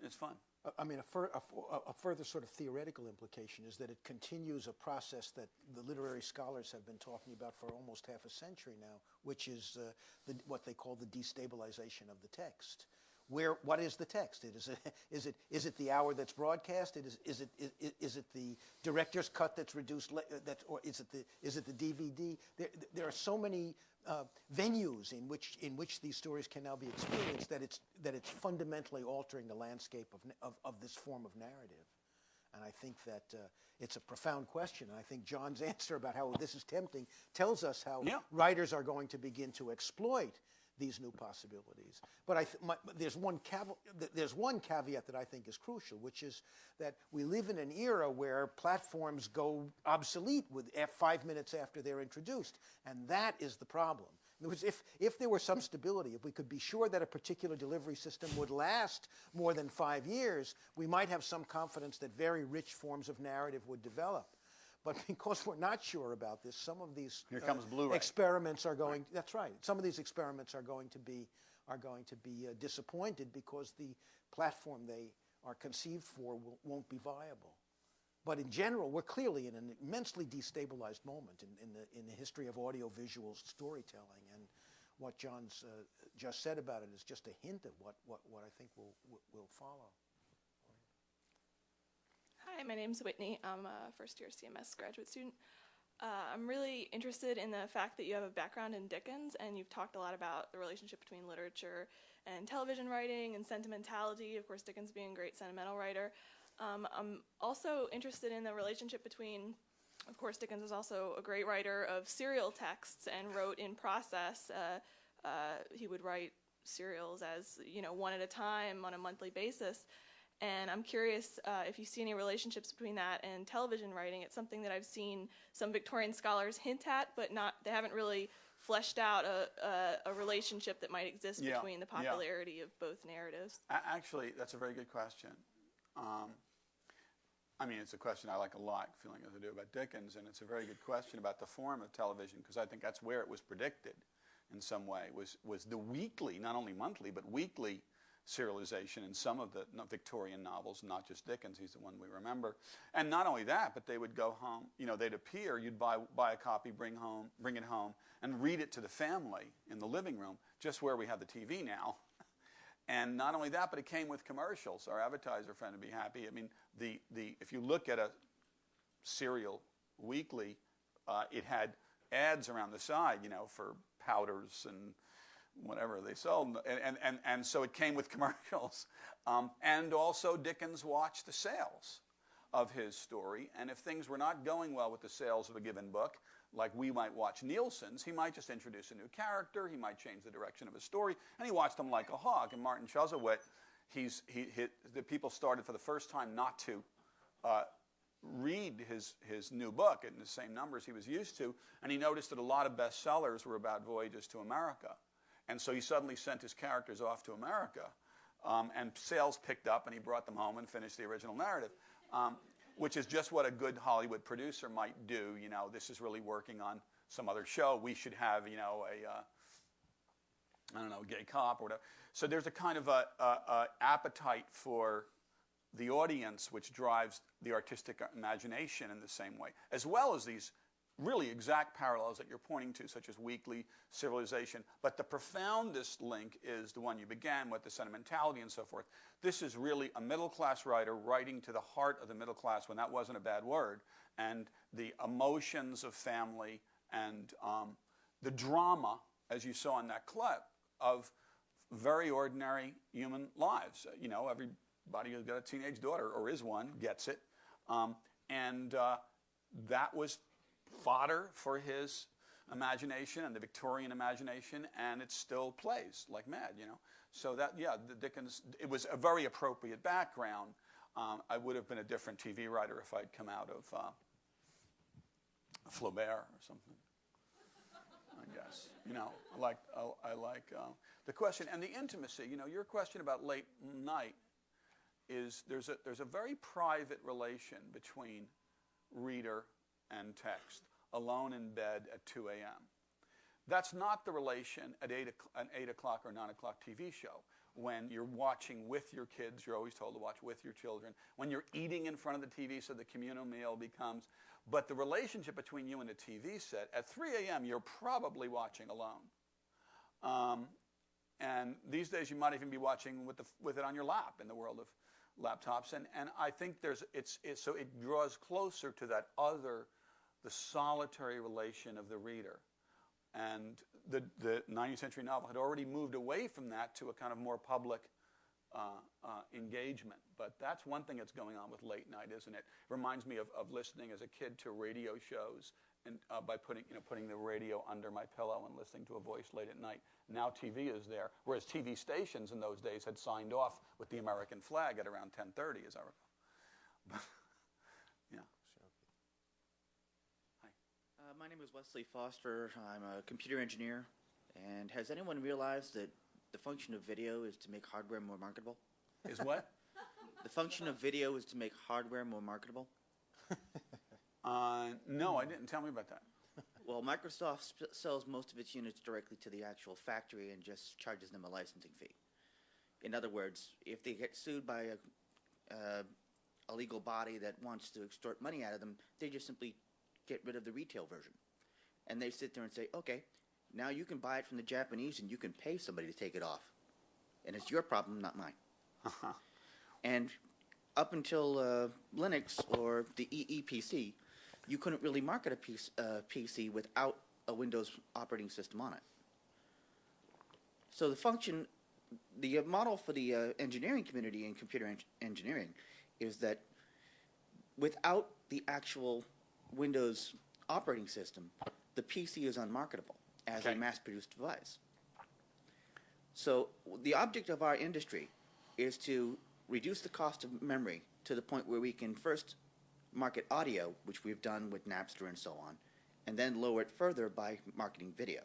it's fun. I mean, a, fur, a, a further sort of theoretical implication is that it continues a process that the literary scholars have been talking about for almost half a century now, which is uh, the, what they call the destabilization of the text. Where, what is the text? It is, it, is, it, is it the hour that's broadcast? It is, is, it, is, is it the director's cut that's reduced? That, or is it the, is it the DVD? There, there are so many uh, venues in which, in which these stories can now be experienced that it's, that it's fundamentally altering the landscape of, of, of this form of narrative. And I think that uh, it's a profound question. And I think John's answer about how this is tempting tells us how Yeah. writers are going to begin to exploit these new possibilities. But I th- my, there's, one there's one caveat that I think is crucial, which is that we live in an era where platforms go obsolete with eh, five minutes after they're introduced, and that is the problem. In other words, if, if there were some stability, if we could be sure that a particular delivery system would last more than five years, we might have some confidence that very rich forms of narrative would develop. But because we're not sure about this, some of these uh, experiments are going. That's right. Some of these experiments are going to be are going to be uh, disappointed because the platform they are conceived for will, won't be viable. But in general, we're clearly in an immensely destabilized moment in, in, the, in the history of audiovisual storytelling. And what John's uh, just said about it is just a hint of what, what, what I think will, will follow. Hi, my name's Whitney. I'm a first year CMS graduate student. Uh, I'm really interested in the fact that you have a background in Dickens and you've talked a lot about the relationship between literature and television writing and sentimentality. Of course, Dickens being a great sentimental writer. Um, I'm also interested in the relationship between, of course, Dickens is also a great writer of serial texts and wrote in process. Uh, uh, he would write serials as, you know, one at a time on a monthly basis. And I'm curious uh, if you see any relationships between that and television writing. It's something that I've seen some Victorian scholars hint at, but not they haven't really fleshed out a, a, a relationship that might exist Yeah, between the yeah. popularity of both narratives. A- Actually, that's a very good question. Um, I mean, it's a question I like a lot, feeling as I do about Dickens, and it's a very good question about the form of television because I think that's where it was predicted in some way was was the weekly, not only monthly, but weekly serialization in some of the Victorian novels, not just Dickens. He's the one we remember, and not only that, but they would go home. You know, they'd appear. You'd buy buy a copy, bring home, bring it home, and read it to the family in the living room, just where we have the TV now. And not only that, but it came with commercials. Our advertiser friend would be happy. I mean, the, the, if you look at a serial weekly, uh, it had ads around the side, you know, for powders and whatever they sold. And, and, and, and so it came with commercials. Um, and also, Dickens watched the sales of his story. And if things were not going well with the sales of a given book, like we might watch Nielsen's, he might just introduce a new character, he might change the direction of a story, and he watched them like a hawk. And Martin Chuzzlewit, he's, he, he, the people started for the first time not to uh, read his, his new book in the same numbers he was used to, and he noticed that a lot of bestsellers were about voyages to America. And so he suddenly sent his characters off to America, um, and sales picked up, and he brought them home and finished the original narrative. Um, which is just what a good Hollywood producer might do. You know, this is really working on some other show. We should have, you know, a, uh, I don't know, gay cop or whatever. So there's a kind of a, a, a appetite for the audience, which drives the artistic imagination in the same way, as well as these really exact parallels that you're pointing to, such as weekly civilization. But the profoundest link is the one you began with, the sentimentality and so forth. This is really a middle class writer writing to the heart of the middle class when that wasn't a bad word, and the emotions of family and um, the drama, as you saw in that clip, of very ordinary human lives. You know, everybody who's got a teenage daughter or is one gets it. Um, and uh, that was fodder for his imagination and the Victorian imagination, and it still plays like mad, you know. So that, yeah, the Dickens, it was a very appropriate background. Um, I would have been a different TV writer if I'd come out of uh, Flaubert or something. I guess, you know, I like, I, I like uh, the question and the intimacy. You know, your question about late night is there's a, there's a very private relation between reader and text, alone in bed at 2 a.m. That's not the relation at 8, an 8 o'clock or 9 o'clock TV show. When you're watching with your kids, you're always told to watch with your children. When you're eating in front of the TV, so the communal meal becomes. But the relationship between you and the TV set, at 3 a.m., you're probably watching alone. Um, and these days, you might even be watching with, the, with it on your lap in the world of laptops. And, and I think there's, it's, it's, so it draws closer to that other, the solitary relation of the reader. And the, the 19th century novel had already moved away from that to a kind of more public uh, uh, engagement. But that's one thing that's going on with late night, isn't it? It reminds me of, of listening as a kid to radio shows and, uh, by putting, you know, putting the radio under my pillow and listening to a voice late at night. Now TV is there, whereas TV stations in those days had signed off with the American flag at around 10:30, as I recall. yeah. Uh, my name is Wesley Foster. I'm a computer engineer. And has anyone realized that the function of video is to make hardware more marketable? Is what? The function of video is to make hardware more marketable. Uh, no, I didn't. Tell me about that. Well, Microsoft sells most of its units directly to the actual factory and just charges them a licensing fee. In other words, if they get sued by a, uh, a legal body that wants to extort money out of them, they just simply get rid of the retail version. And they sit there and say, okay, now you can buy it from the Japanese and you can pay somebody to take it off. And it's your problem, not mine. And up until uh, Linux or the Eee PC, you couldn't really market a PC, uh, PC without a Windows operating system on it. So the function, the uh, model for the uh, engineering community in computer en- engineering is that without the actual Windows operating system, the PC is unmarketable as a mass-produced device. So the object of our industry is to reduce the cost of memory to the point where we can first market audio, which we've done with Napster and so on, and then lower it further by marketing video.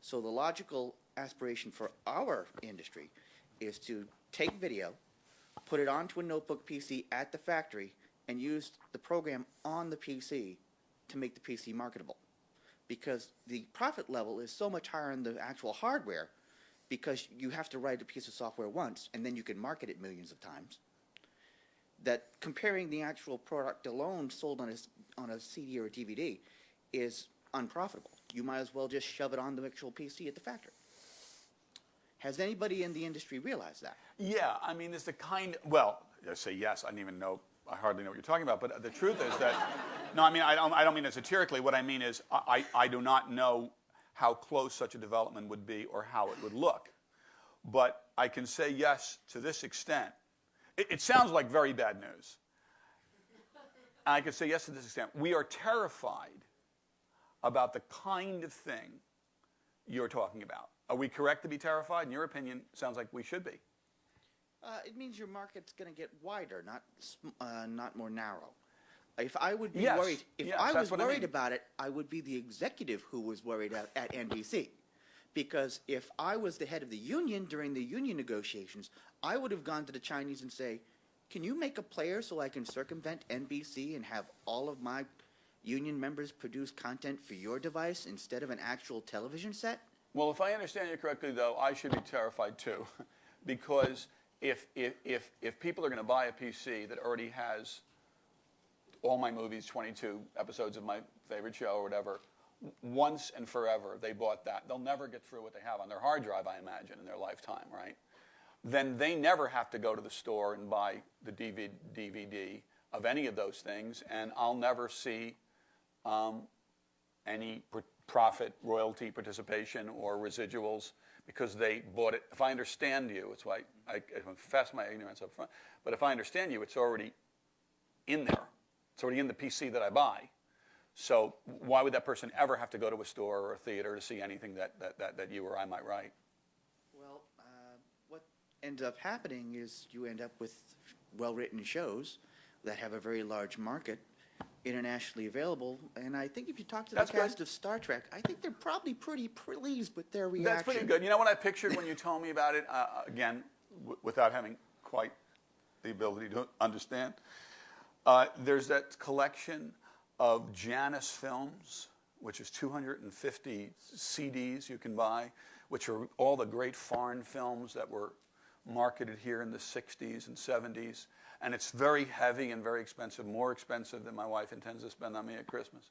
So the logical aspiration for our industry is to take video, put it onto a notebook PC at the factory, and used the program on the PC to make the PC marketable. Because the profit level is so much higher in the actual hardware because you have to write a piece of software once and then you can market it millions of times. That comparing the actual product alone sold on a, on a CD or a DVD is unprofitable. You might as well just shove it on the actual PC at the factory. Has anybody in the industry realized that? Yeah, I mean, it's the kind. Well, I say yes. I don't even know. I hardly know what you're talking about. But the truth is that, no, I mean, I don't. I don't mean it satirically. What I mean is, I, I do not know how close such a development would be or how it would look. But I can say yes to this extent. It, it sounds like very bad news. I can say yes to this extent. We are terrified about the kind of thing you're talking about. Are we correct to be terrified? In your opinion, sounds like we should be. Uh, it means your market's going to get wider, not uh, not more narrow. If I would be Yes, worried, if yes, I was what I worried mean. about it, I would be the executive who was worried at, at NBC. Because if I was the head of the union during the union negotiations, I would have gone to the Chinese and say, "Can you make a player so I can circumvent NBC and have all of my union members produce content for your device instead of an actual television set?" Well, if I understand you correctly, though, I should be terrified too, because if if if, if people are going to buy a PC that already has all my movies, 22 episodes of my favorite show or whatever, once and forever they bought that, they'll never get through what they have on their hard drive, I imagine, in their lifetime, right? Then they never have to go to the store and buy the DVD, DVD of any of those things, and I'll never see um, any pr- profit, royalty, participation, or residuals because they bought it. If I understand you, it's why I, I confess my ignorance up front. But if I understand you, it's already in there. It's already in the PC that I buy. So why would that person ever have to go to a store or a theater to see anything that, that, that, that you or I might write? Well, uh, what ends up happening is you end up with well-written shows that have a very large market, internationally available. And I think if you talk to That's the good. cast of Star Trek, I think they're probably pretty pleased with their reaction. That's pretty good. You know what I pictured when you told me about it? Uh, again, w- without having quite the ability to understand. Uh, there's that collection of Janus films, which is 250 CDs you can buy, which are all the great foreign films that were marketed here in the 60s and 70s. And it's very heavy and very expensive, more expensive than my wife intends to spend on me at Christmas.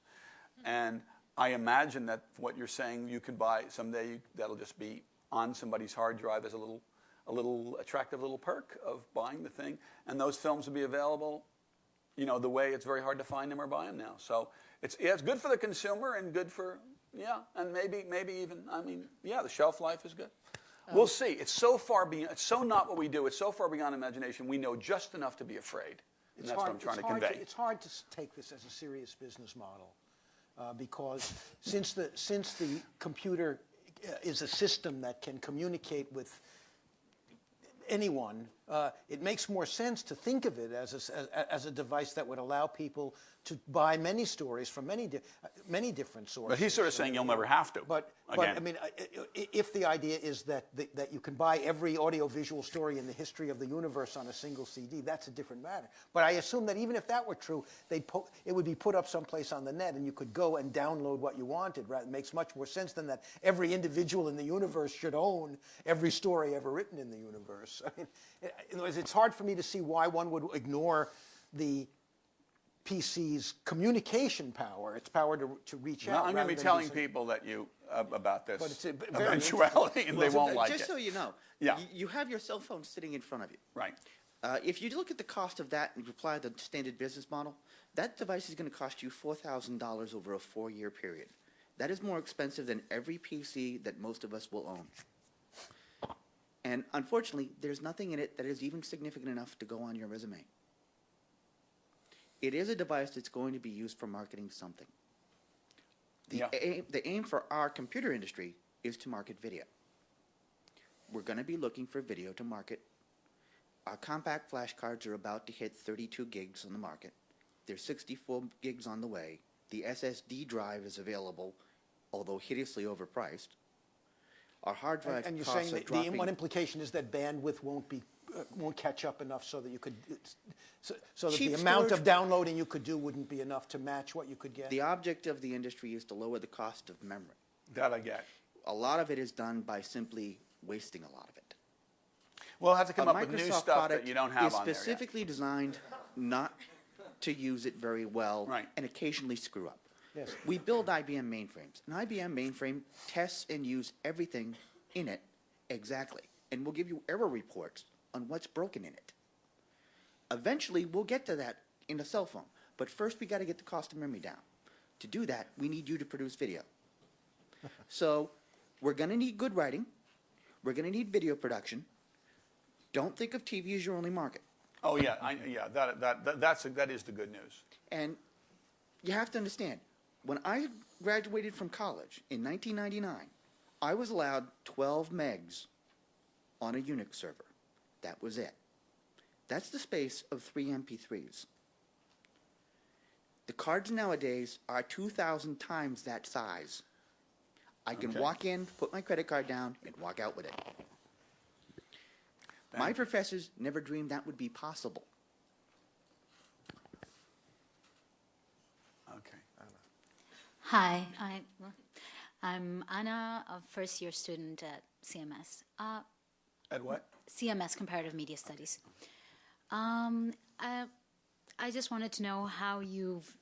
Mm-hmm. And I imagine that what you're saying you could buy someday that'll just be on somebody's hard drive as a little, a little attractive little perk of buying the thing. And those films will be available, you know, the way it's very hard to find them or buy them now. So it's, yeah, it's good for the consumer and good for, yeah, and maybe, maybe even, I mean, yeah, the shelf life is good. We'll see. It's so far beyond, it's so not what we do. It's so far beyond imagination. We know just enough to be afraid. And It's that's hard, what I'm trying to convey. it's hard to take this as a serious business model. uh, because since the, since the computer uh, is a system that can communicate with anyone, uh, it makes more sense to think of it as a, as, as a device that would allow people to buy many stories from many, di- uh, many different sources. But he's sort of saying you'll never have to. But, but. I mean, I- I- if the idea is that, the- that you can buy every audiovisual story in the history of the universe on a single CD, that's a different matter. But I assume that even if that were true, they'd it would be put up someplace on the net and you could go and download what you wanted. Right? It makes much more sense than that every individual in the universe should own every story ever written in the universe. I mean, in other words, it's hard for me to see why one would ignore the PC's communication power, its power to, to reach Well, out. I'm going to be telling some- people that you uh, about this But it's a b- very eventuality, and they won't like just it. so you know, Yeah. you have your cell phone sitting in front of you. Right. Uh, if you look at the cost of that and you apply the standard business model, that device is going to cost you $4,000 over a four-year period. That is more expensive than every PC that most of us will own. And unfortunately, there's nothing in it that is even significant enough to go on your resume. It is a device that's going to be used for marketing something. The, Yeah. aim, the aim for our computer industry is to market video. We're going to be looking for video to market. Our compact flash cards are about to hit 32 gigs on the market. There's 64 gigs on the way. The SSD drive is available, although hideously overpriced. Our hard drive And you're costs saying are that the one implication is that bandwidth won't be, uh, won't catch up enough so that you could, so so that the Cheap amount of downloading you could do wouldn't be enough to match what you could get? The object of the industry is to lower the cost of memory. That I get. A lot of it is done by simply wasting a lot of it. We'll have to come A up with new Microsoft stuff that you don't have is on there yet. specifically designed not to use it very well Right. and occasionally screw up. Yes. We build IBM mainframes. An IBM mainframe tests and uses everything in it exactly, and will give you error reports on what's broken in it. Eventually, we'll get to that in a cell phone, but first we got to get the cost of memory down. To do that, we need you to produce video. so, we're going to need good writing. We're going to need video production. Don't think of TV as your only market. Oh yeah, I, yeah. That, that that that's that is the good news. And you have to understand, when I graduated from college in 1999, I was allowed 12 megs on a Unix server. That was it. That's the space of three MP3s. The cards nowadays are 2,000 times that size. I can Okay. walk in, put my credit card down, and walk out with it. My professors never dreamed that would be possible. Okay. Hi, I, I'm Anna, a first year student at CMS. Uh, At what? CMS, Comparative Media Studies. Um, I, I just wanted to know how you've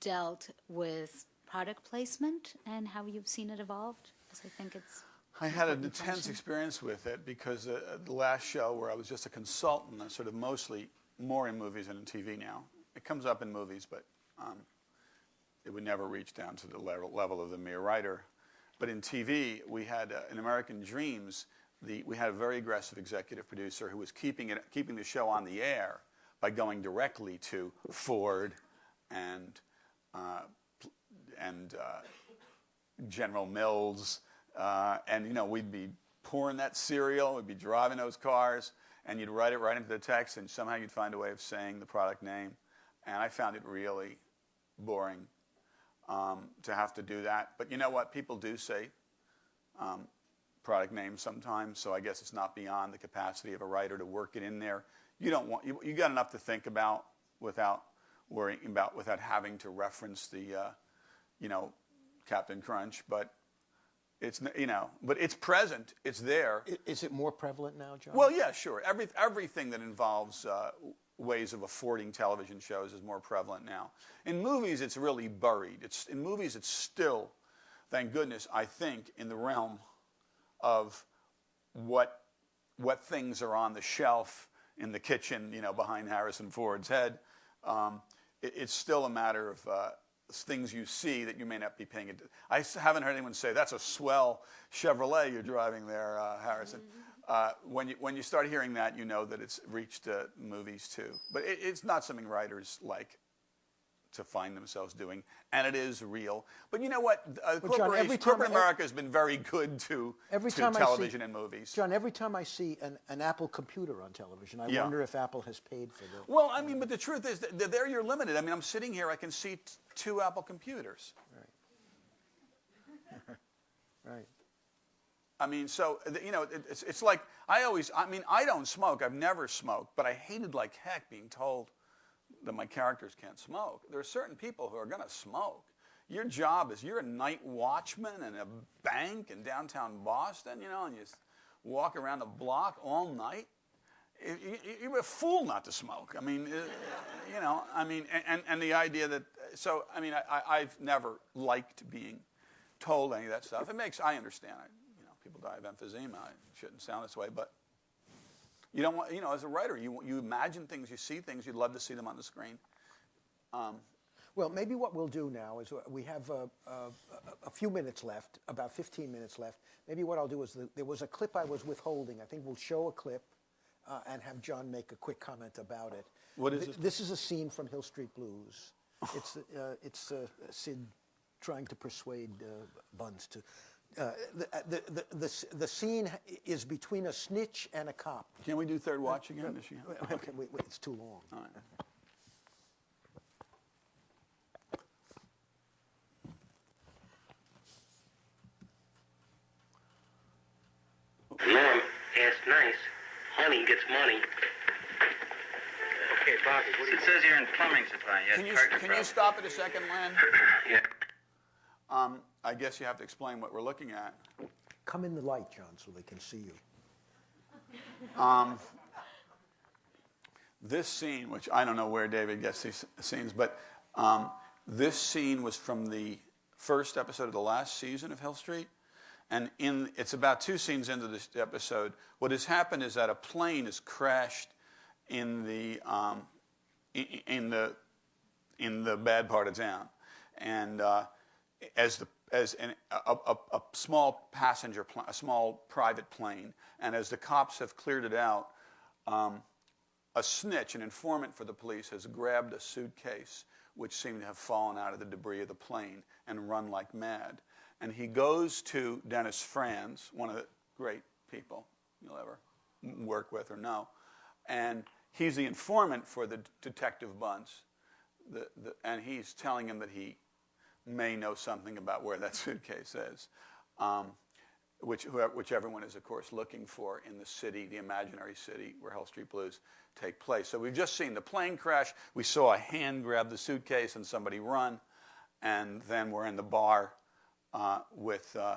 dealt with product placement and how you've seen it evolved, because I think it's. I had an intense function. experience with it because uh, the last show where I was just a consultant, sort of mostly more in movies than in TV now. It comes up in movies, but um, it would never reach down to the level, level of the mere writer. But in TV, we had uh, in American Dreams, the, we had a very aggressive executive producer who was keeping it, keeping the show on the air by going directly to Ford and uh, and uh, General Mills, uh, and you know we'd be pouring that cereal, we'd be driving those cars, and you'd write it right into the text, and somehow you'd find a way of saying the product name, and I found it really boring um, to have to do that. But you know what? People do say um, product names sometimes, so I guess it's not beyond the capacity of a writer to work it in there. You don't want you, you got enough to think about without worrying about without having to reference the uh, you know Captain Crunch, but it's you know, but it's present. It's there. Is it more prevalent now, John? Well, yeah, sure. Every, everything that involves uh, ways of affording television shows is more prevalent now. In movies, it's really buried. It's, in movies, it's still, thank goodness, I think, in the realm of what, what things are on the shelf in the kitchen, you know, behind Harrison Ford's head. Um, it, it's still a matter of uh, things you see that you may not be paying attention. I haven't heard anyone say that's a swell Chevrolet you're driving there, uh, Harrison. Uh, when you when you start hearing that, you know that it's reached uh, movies too. But it, it's not something writers like to find themselves doing, and it is real. But you know what? Uh, But John, every corporate America has been very good to, Every to time television I see, and movies. John, every time I see an, an Apple computer on television, I Yeah. wonder if Apple has paid for the. Well, I mean, but the truth is that there you're limited. I mean, I'm sitting here, I can see t- two Apple computers. Right. right. I mean, so you know, it's, it's like I always. I mean, I don't smoke. I've never smoked, but I hated like heck being told that my characters can't smoke. There are certain people who are going to smoke. Your job is you're a night watchman in a bank in downtown Boston, you know, and you walk around the block all night. You- you- You're a fool not to smoke. I mean, uh, you know, I mean, and- and, the idea that, so, I mean, I, I've never liked being told any of that stuff. It makes, I understand, I, you know, people die of emphysema. I shouldn't sound this way, but you don't want, you know, as a writer, you, you imagine things, you see things, you'd love to see them on the screen. Um, Well, maybe what we'll do now is uh, we have uh, uh, a few minutes left, about 15 minutes left. Maybe what I'll do is the, there was a clip I was withholding. I think we'll show a clip uh, and have John make a quick comment about it. What is Th- this? This is a scene from Hill Street Blues. It's, uh, it's uh, Sid trying to persuade uh, Buntz to. Uh, the, the, the, the, scene is between a snitch and a cop. Can we do Third Watch again? Is she- Okay, wait, wait, it's too long. All right. Norm, ask nice. Honey gets money. Okay, Bobby, what It says here in plumbing supply. Can you, can you stop it a second, Len? Yeah. Um, I guess you have to explain what we're looking at. Come in the light, John, so they can see you. Um, this scene, which I don't know where David gets these scenes, but um, this scene was from the first episode of the last season of Hill Street. And in, it's about two scenes into this episode. What has happened is that a plane has crashed in the, um, in, in the, in the bad part of town. And uh, as the as an, a, a, a small passenger, a small private plane, and as the cops have cleared it out, um, a snitch, an informant for the police, has grabbed a suitcase which seemed to have fallen out of the debris of the plane and run like mad. And he goes to Dennis Franz, one of the great people you'll ever work with or know, and he's the informant for the detective Buntz. The, the, and he's telling him that he may know something about where that suitcase is, um, which, which everyone is, of course, looking for in the city, the imaginary city where Hill Street Blues take place. So we've just seen the plane crash. We saw a hand grab the suitcase and somebody run, and then we're in the bar uh, with uh,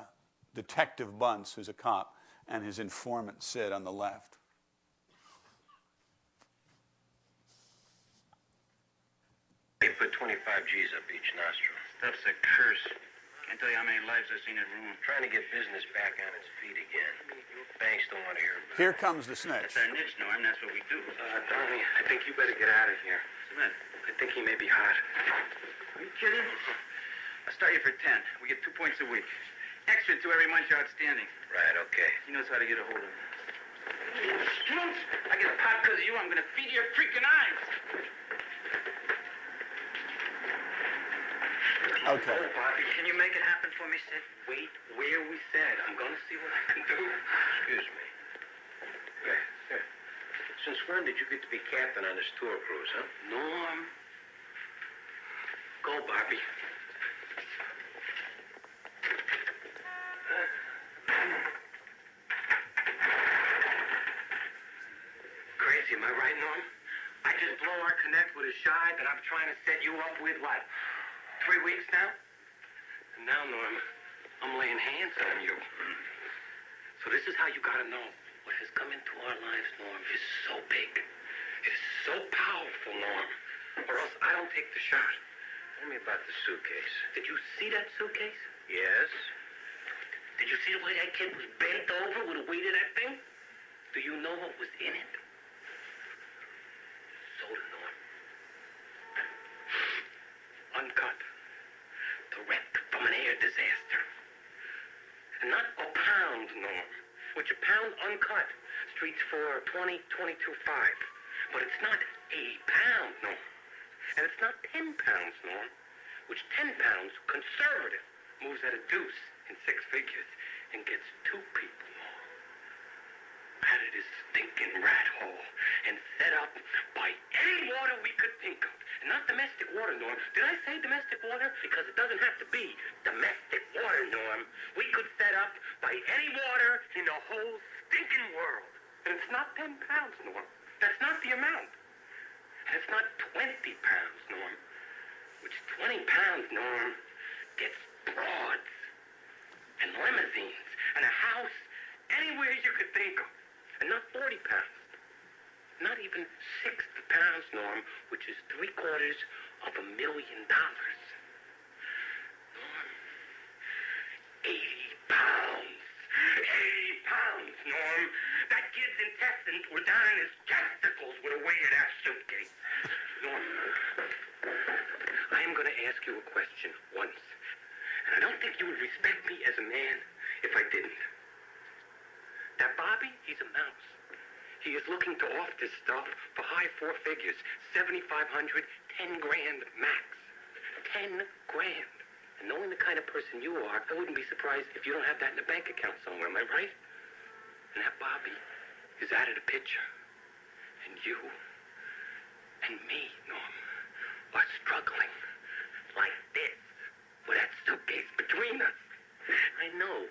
Detective Buntz, who's a cop, and his informant Sid on the left. They put 25 G's up each nostril. Stuff's a curse. Can't tell you how many lives I've seen it ruin. Trying to get business back on its feet again. Banks don't want to hear about. Here comes the snitch. That's our niche, Norm. That's what we do. Uh, Donnie, I think you better get out of here. What's the matter? I think he may be hot. Are you kidding? I'll start you for 10. We get two points a week. Extra two every month you're outstanding. Right, okay. He knows how to get a hold of me. I get a pot because of you. I'm going to feed your freaking eyes. Okay. Oh, Bobby, can you make it happen for me, Sid? Wait where we said. I'm going to see what I can do. Excuse me. Here, here. Since when did you get to be captain on this tour cruise, huh? Norm. Go, Bobby. Crazy, am I right, Norm? I just blow our connect with a shy that I'm trying to set you up with, what, three weeks now? And now, Norm, I'm laying hands on you. So this is how you gotta know. What has come into our lives, Norm, is so big. It is so powerful, Norm. Or else I don't take the shot. Tell me about the suitcase. Did you see that suitcase? Yes. Did you see the way that kid was bent over with the weight of that thing? Do you know what was in it? Soda, Norm. Uncut. Direct from an air disaster. And not a pound, Norm. Which a pound uncut. Streets for 20, 22, 5. But it's not a pound, Norm. And it's not 10 pounds, Norm. Which 10 pounds, conservative, moves at a deuce in six figures and gets two people, Norm. Out of this stinking rat hole and set up by any water we could think of. Not domestic water, Norm. Did I say domestic water? Because it doesn't have to be domestic water, Norm. We could set up by any water in the whole stinking world. And it's not 10 pounds, Norm. That's not the amount. And it's not 20 pounds, Norm. Which 20 pounds, Norm, gets broads and limousines and a house anywhere you could think of. And not 40 pounds. Not even 60 pounds, Norm, which is three quarters of a million dollars. Norm, 80 pounds. 80 pounds, Norm. That kid's intestines were down in his testicles with the weight of that suitcase. Norm, I am going to ask you a question once. And I don't think you would respect me as a man if I didn't. That Bobby, he's a mouse. He is looking to off this stuff for high four figures. 7,500, 10 grand max. 10 grand. And knowing the kind of person you are, I wouldn't be surprised if you don't have that in a bank account somewhere, am I right? And that Bobby is out of the picture. And you and me, Norm, are struggling like this with that suitcase between us. I know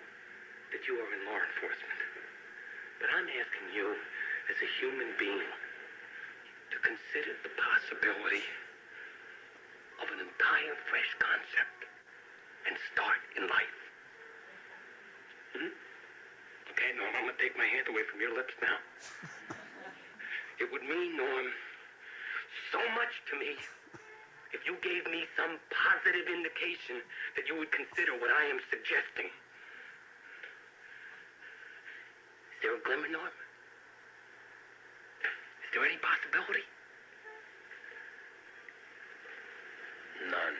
that you are in law enforcement, but I'm asking you as a human being to consider the possibility of an entire fresh concept and start in life. Hmm? Okay, Norm, I'm gonna take my hand away from your lips now. it would mean, Norm, so much to me if you gave me some positive indication that you would consider what I am suggesting. Is there a glimmer, Norm? Is there any possibility? None.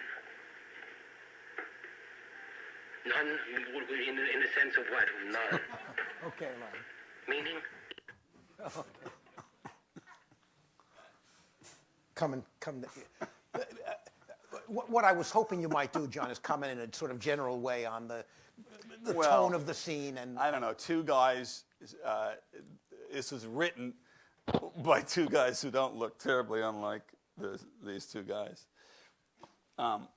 None in the, in the sense of what? None. Okay, Lon. Meaning? Okay. Come and come. What what I was hoping you might do, John, is comment in a sort of general way on the, the Well, tone of the scene and I don't know, two guys. Uh, this is written by two guys who don't look terribly unlike this, these two guys. Um,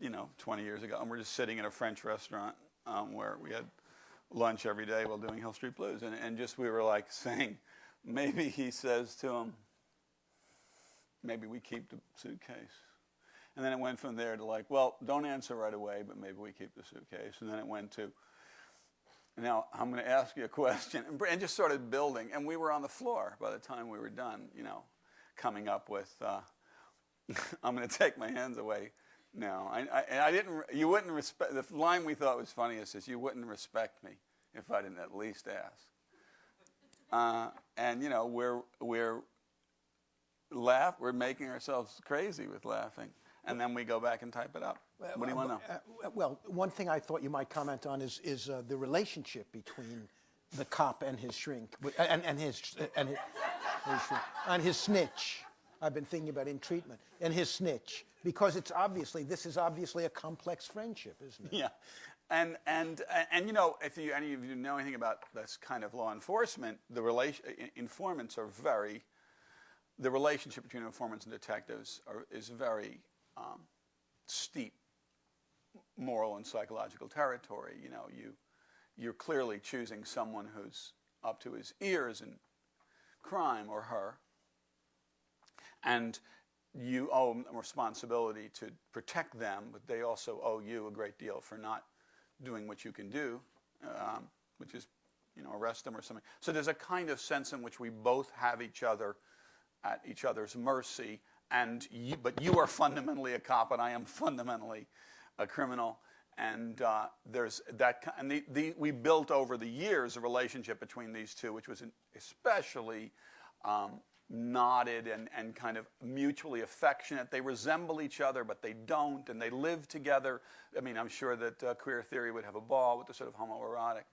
you know, 20 years ago, and we're just sitting in a French restaurant um, where we had lunch every day while doing Hill Street Blues, and, and just we were like saying, maybe he says to him, maybe we keep the suitcase. And then it went from there to like, well, don't answer right away, but maybe we keep the suitcase. And then it went to, now I'm going to ask you a question, and, just started building. And we were on the floor by the time we were done, you know, coming up with, uh, I'm going to take my hands away now. I, I, and I didn't, you wouldn't respect, the line we thought was funniest is, you wouldn't respect me if I didn't at least ask. Uh, and, you know, we're, we're, laugh, we're making ourselves crazy with laughing. And then we go back and type it up. What do you want to know? Uh, Well, one thing I thought you might comment on is, is uh, the relationship between the cop and his shrink, and, and his, and his, his shrink, and his snitch. I've been thinking about in treatment, and his snitch, because it's obviously, this is obviously a complex friendship, isn't it? Yeah, and and and you know, if you any of you know anything about this kind of law enforcement, the relation informants are very. The relationship between informants and detectives are, is very um, steep moral and psychological territory. You know, you you're clearly choosing someone who's up to his ears in crime or her, and you owe them responsibility to protect them, but they also owe you a great deal for not doing what you can do, um, which is, you know, arrest them or something. So there's a kind of sense in which we both have each other at each other's mercy, and you, but you are fundamentally a cop, and I am fundamentally a criminal. And uh, there's that, and the, the, we built over the years a relationship between these two, which was especially um, knotted and, and kind of mutually affectionate. They resemble each other, but they don't, and they live together. I mean, I'm sure that uh, queer theory would have a ball with the sort of homoerotic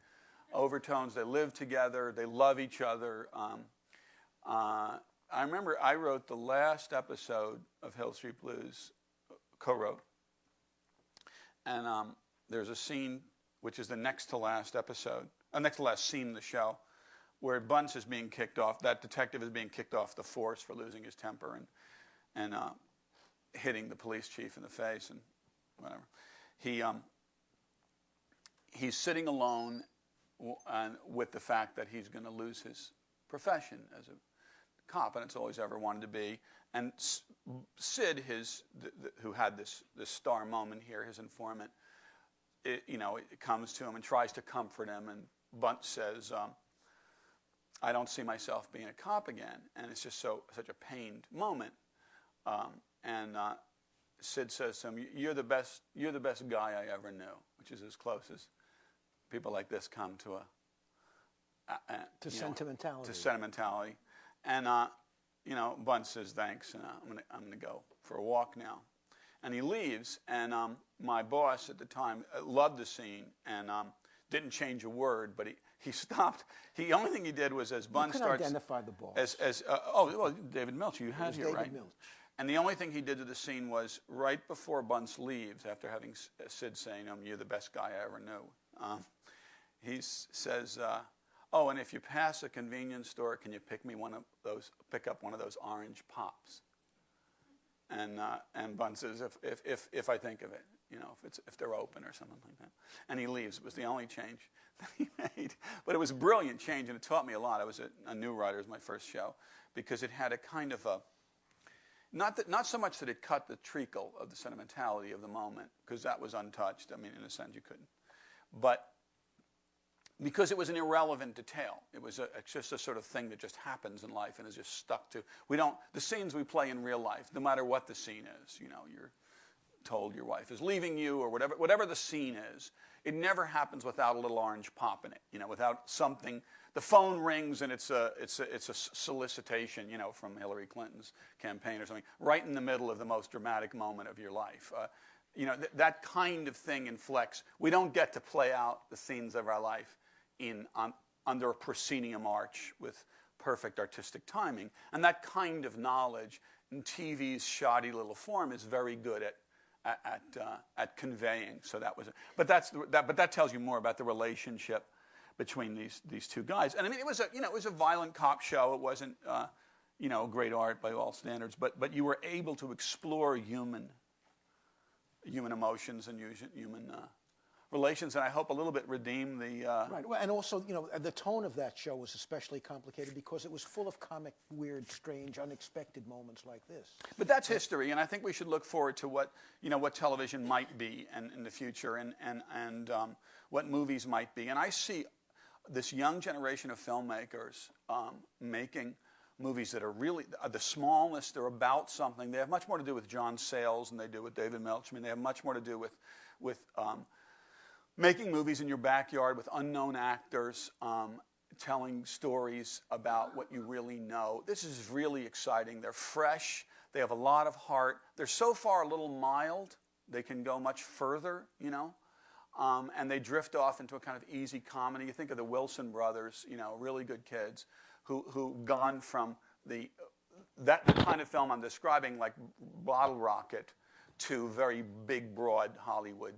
overtones. They live together, they love each other. Um, uh, I remember I wrote the last episode of Hill Street Blues, co-wrote, and um, there's a scene which is the next to last episode, uh, next to last scene in the show, where Buntz is being kicked off. That detective is being kicked off the force for losing his temper and and uh, hitting the police chief in the face and whatever. He um, he's sitting alone with the fact that he's going to lose his profession as a cop, and it's all he's ever wanted to be. And Sid, his th- th- who had this this star moment here, his informant, it, you know, it comes to him and tries to comfort him, and Buntz says. Um, I don't see myself being a cop again, and it's just so such a pained moment. Um, and uh, Sid says to him, "You're the best. You're the best guy I ever knew," which is as close as people like this come to a, a, a To you know, sentimentality. to sentimentality. And uh, you know, Buntz says, "Thanks. And, uh, I'm gonna I'm gonna go for a walk now." And he leaves. And um, my boss at the time uh, loved the scene and um, didn't change a word, but he. He stopped. He, the only thing he did was as You Buntz could starts identify the boss. as, as uh, oh well David Milch you had here David right Milch. and the only thing he did to the scene was right before Buntz leaves after having S- Sid saying um, you're the best guy I ever knew um, he s- says uh, oh and if you pass a convenience store can you pick me one of those pick up one of those orange pops? And uh, and says if, if if if I think of it you know if it's if they're open or something like that. And he leaves. It was the only change that he made. But it was a brilliant change and it taught me a lot. I was a, a new writer it was my first show because it had a kind of a not that not so much that it cut the treacle of the sentimentality of the moment because that was untouched. I mean in a sense you couldn't. But because it was an irrelevant detail. It was a, just a sort of thing that just happens in life and is just stuck to. We don't the scenes we play in real life, no matter what the scene is. You know, you're told your wife is leaving you or whatever whatever the scene is. It never happens without a little orange pop in it. You know, without something. The phone rings and it's a it's a it's a solicitation. You know, from Hillary Clinton's campaign or something, right in the middle of the most dramatic moment of your life. Uh, you know, th- that kind of thing inflects. We don't get to play out the scenes of our life in on, under a proscenium arch with perfect artistic timing. And that kind of knowledge in TV's shoddy little form is very good at at at, uh, at conveying. So that was, but that's the, that. But that tells you more about the relationship between these these two guys. And I mean, it was a you know it was a violent cop show. It wasn't uh, you know great art by all standards, but but you were able to explore human human emotions and human uh, relations, and I hope a little bit redeem the. Uh, Right. Well, and also, you know, the tone of that show was especially complicated because it was full of comic, weird, strange, unexpected moments like this. But that's history, and I think we should look forward to what you know what television might be and in the future, and and and um, what movies might be. And I see this young generation of filmmakers um, making movies that are really are the smallest. They're about something. They have much more to do with John Sayles than they do with David Milch. I mean, they have much more to do with with um, making movies in your backyard with unknown actors, um, telling stories about what you really know. This is really exciting. They're fresh. They have a lot of heart. They're so far a little mild. They can go much further, you know. Um, and they drift off into a kind of easy comedy. You think of the Wilson brothers, you know, really good kids who who gone from the that kind of film I'm describing, like Bottle Rocket, to very big, broad Hollywood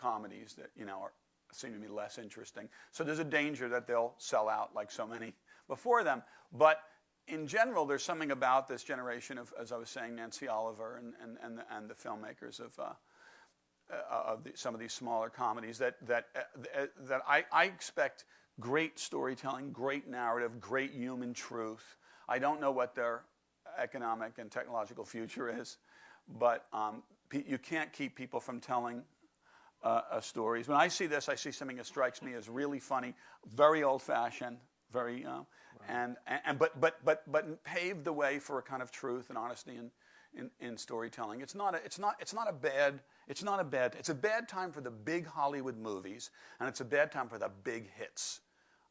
comedies that you know are, seem to be less interesting. So there's a danger that they'll sell out like so many before them. But in general, there's something about this generation of, as I was saying, Nancy Oliver and and and the, and the filmmakers of. Uh, uh, of the, some of these smaller comedies that that uh, that I, I expect great storytelling, great narrative, great human truth. I don't know what their economic and technological future is, but um, you can't keep people from telling uh, stories. When I see this, I see something that strikes me as really funny, very old-fashioned, very, uh, and, and but but but but paved the way for a kind of truth and honesty in, in, in storytelling. It's not a, it's not it's not a bad it's not a bad it's a bad time for the big Hollywood movies, and it's a bad time for the big hits.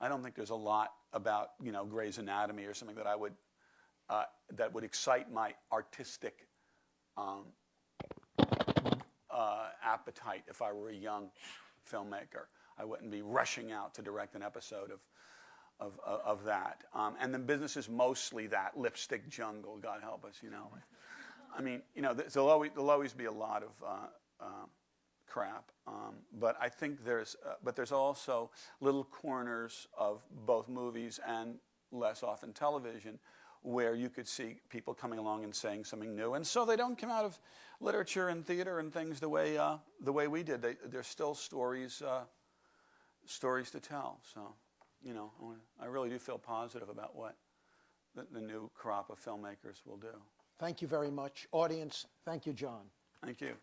I don't think there's a lot about you know Grey's Anatomy or something that I would uh, that would excite my artistic um, uh, appetite if I were a young filmmaker. I wouldn't be rushing out to direct an episode of of, of, of that. Um, and the business is mostly that lipstick jungle, God help us, you know. I mean, you know, there'll always, there'll always be a lot of uh, uh, crap, um, but I think there's, uh, but there's also little corners of both movies and less often television where you could see people coming along and saying something new, and so they don't come out of literature and theater and things the way uh, the way we did. They, there's still stories uh, stories to tell. So, you know, I I really do feel positive about what the, the new crop of filmmakers will do. Thank you very much. Audience, thank you, John. Thank you.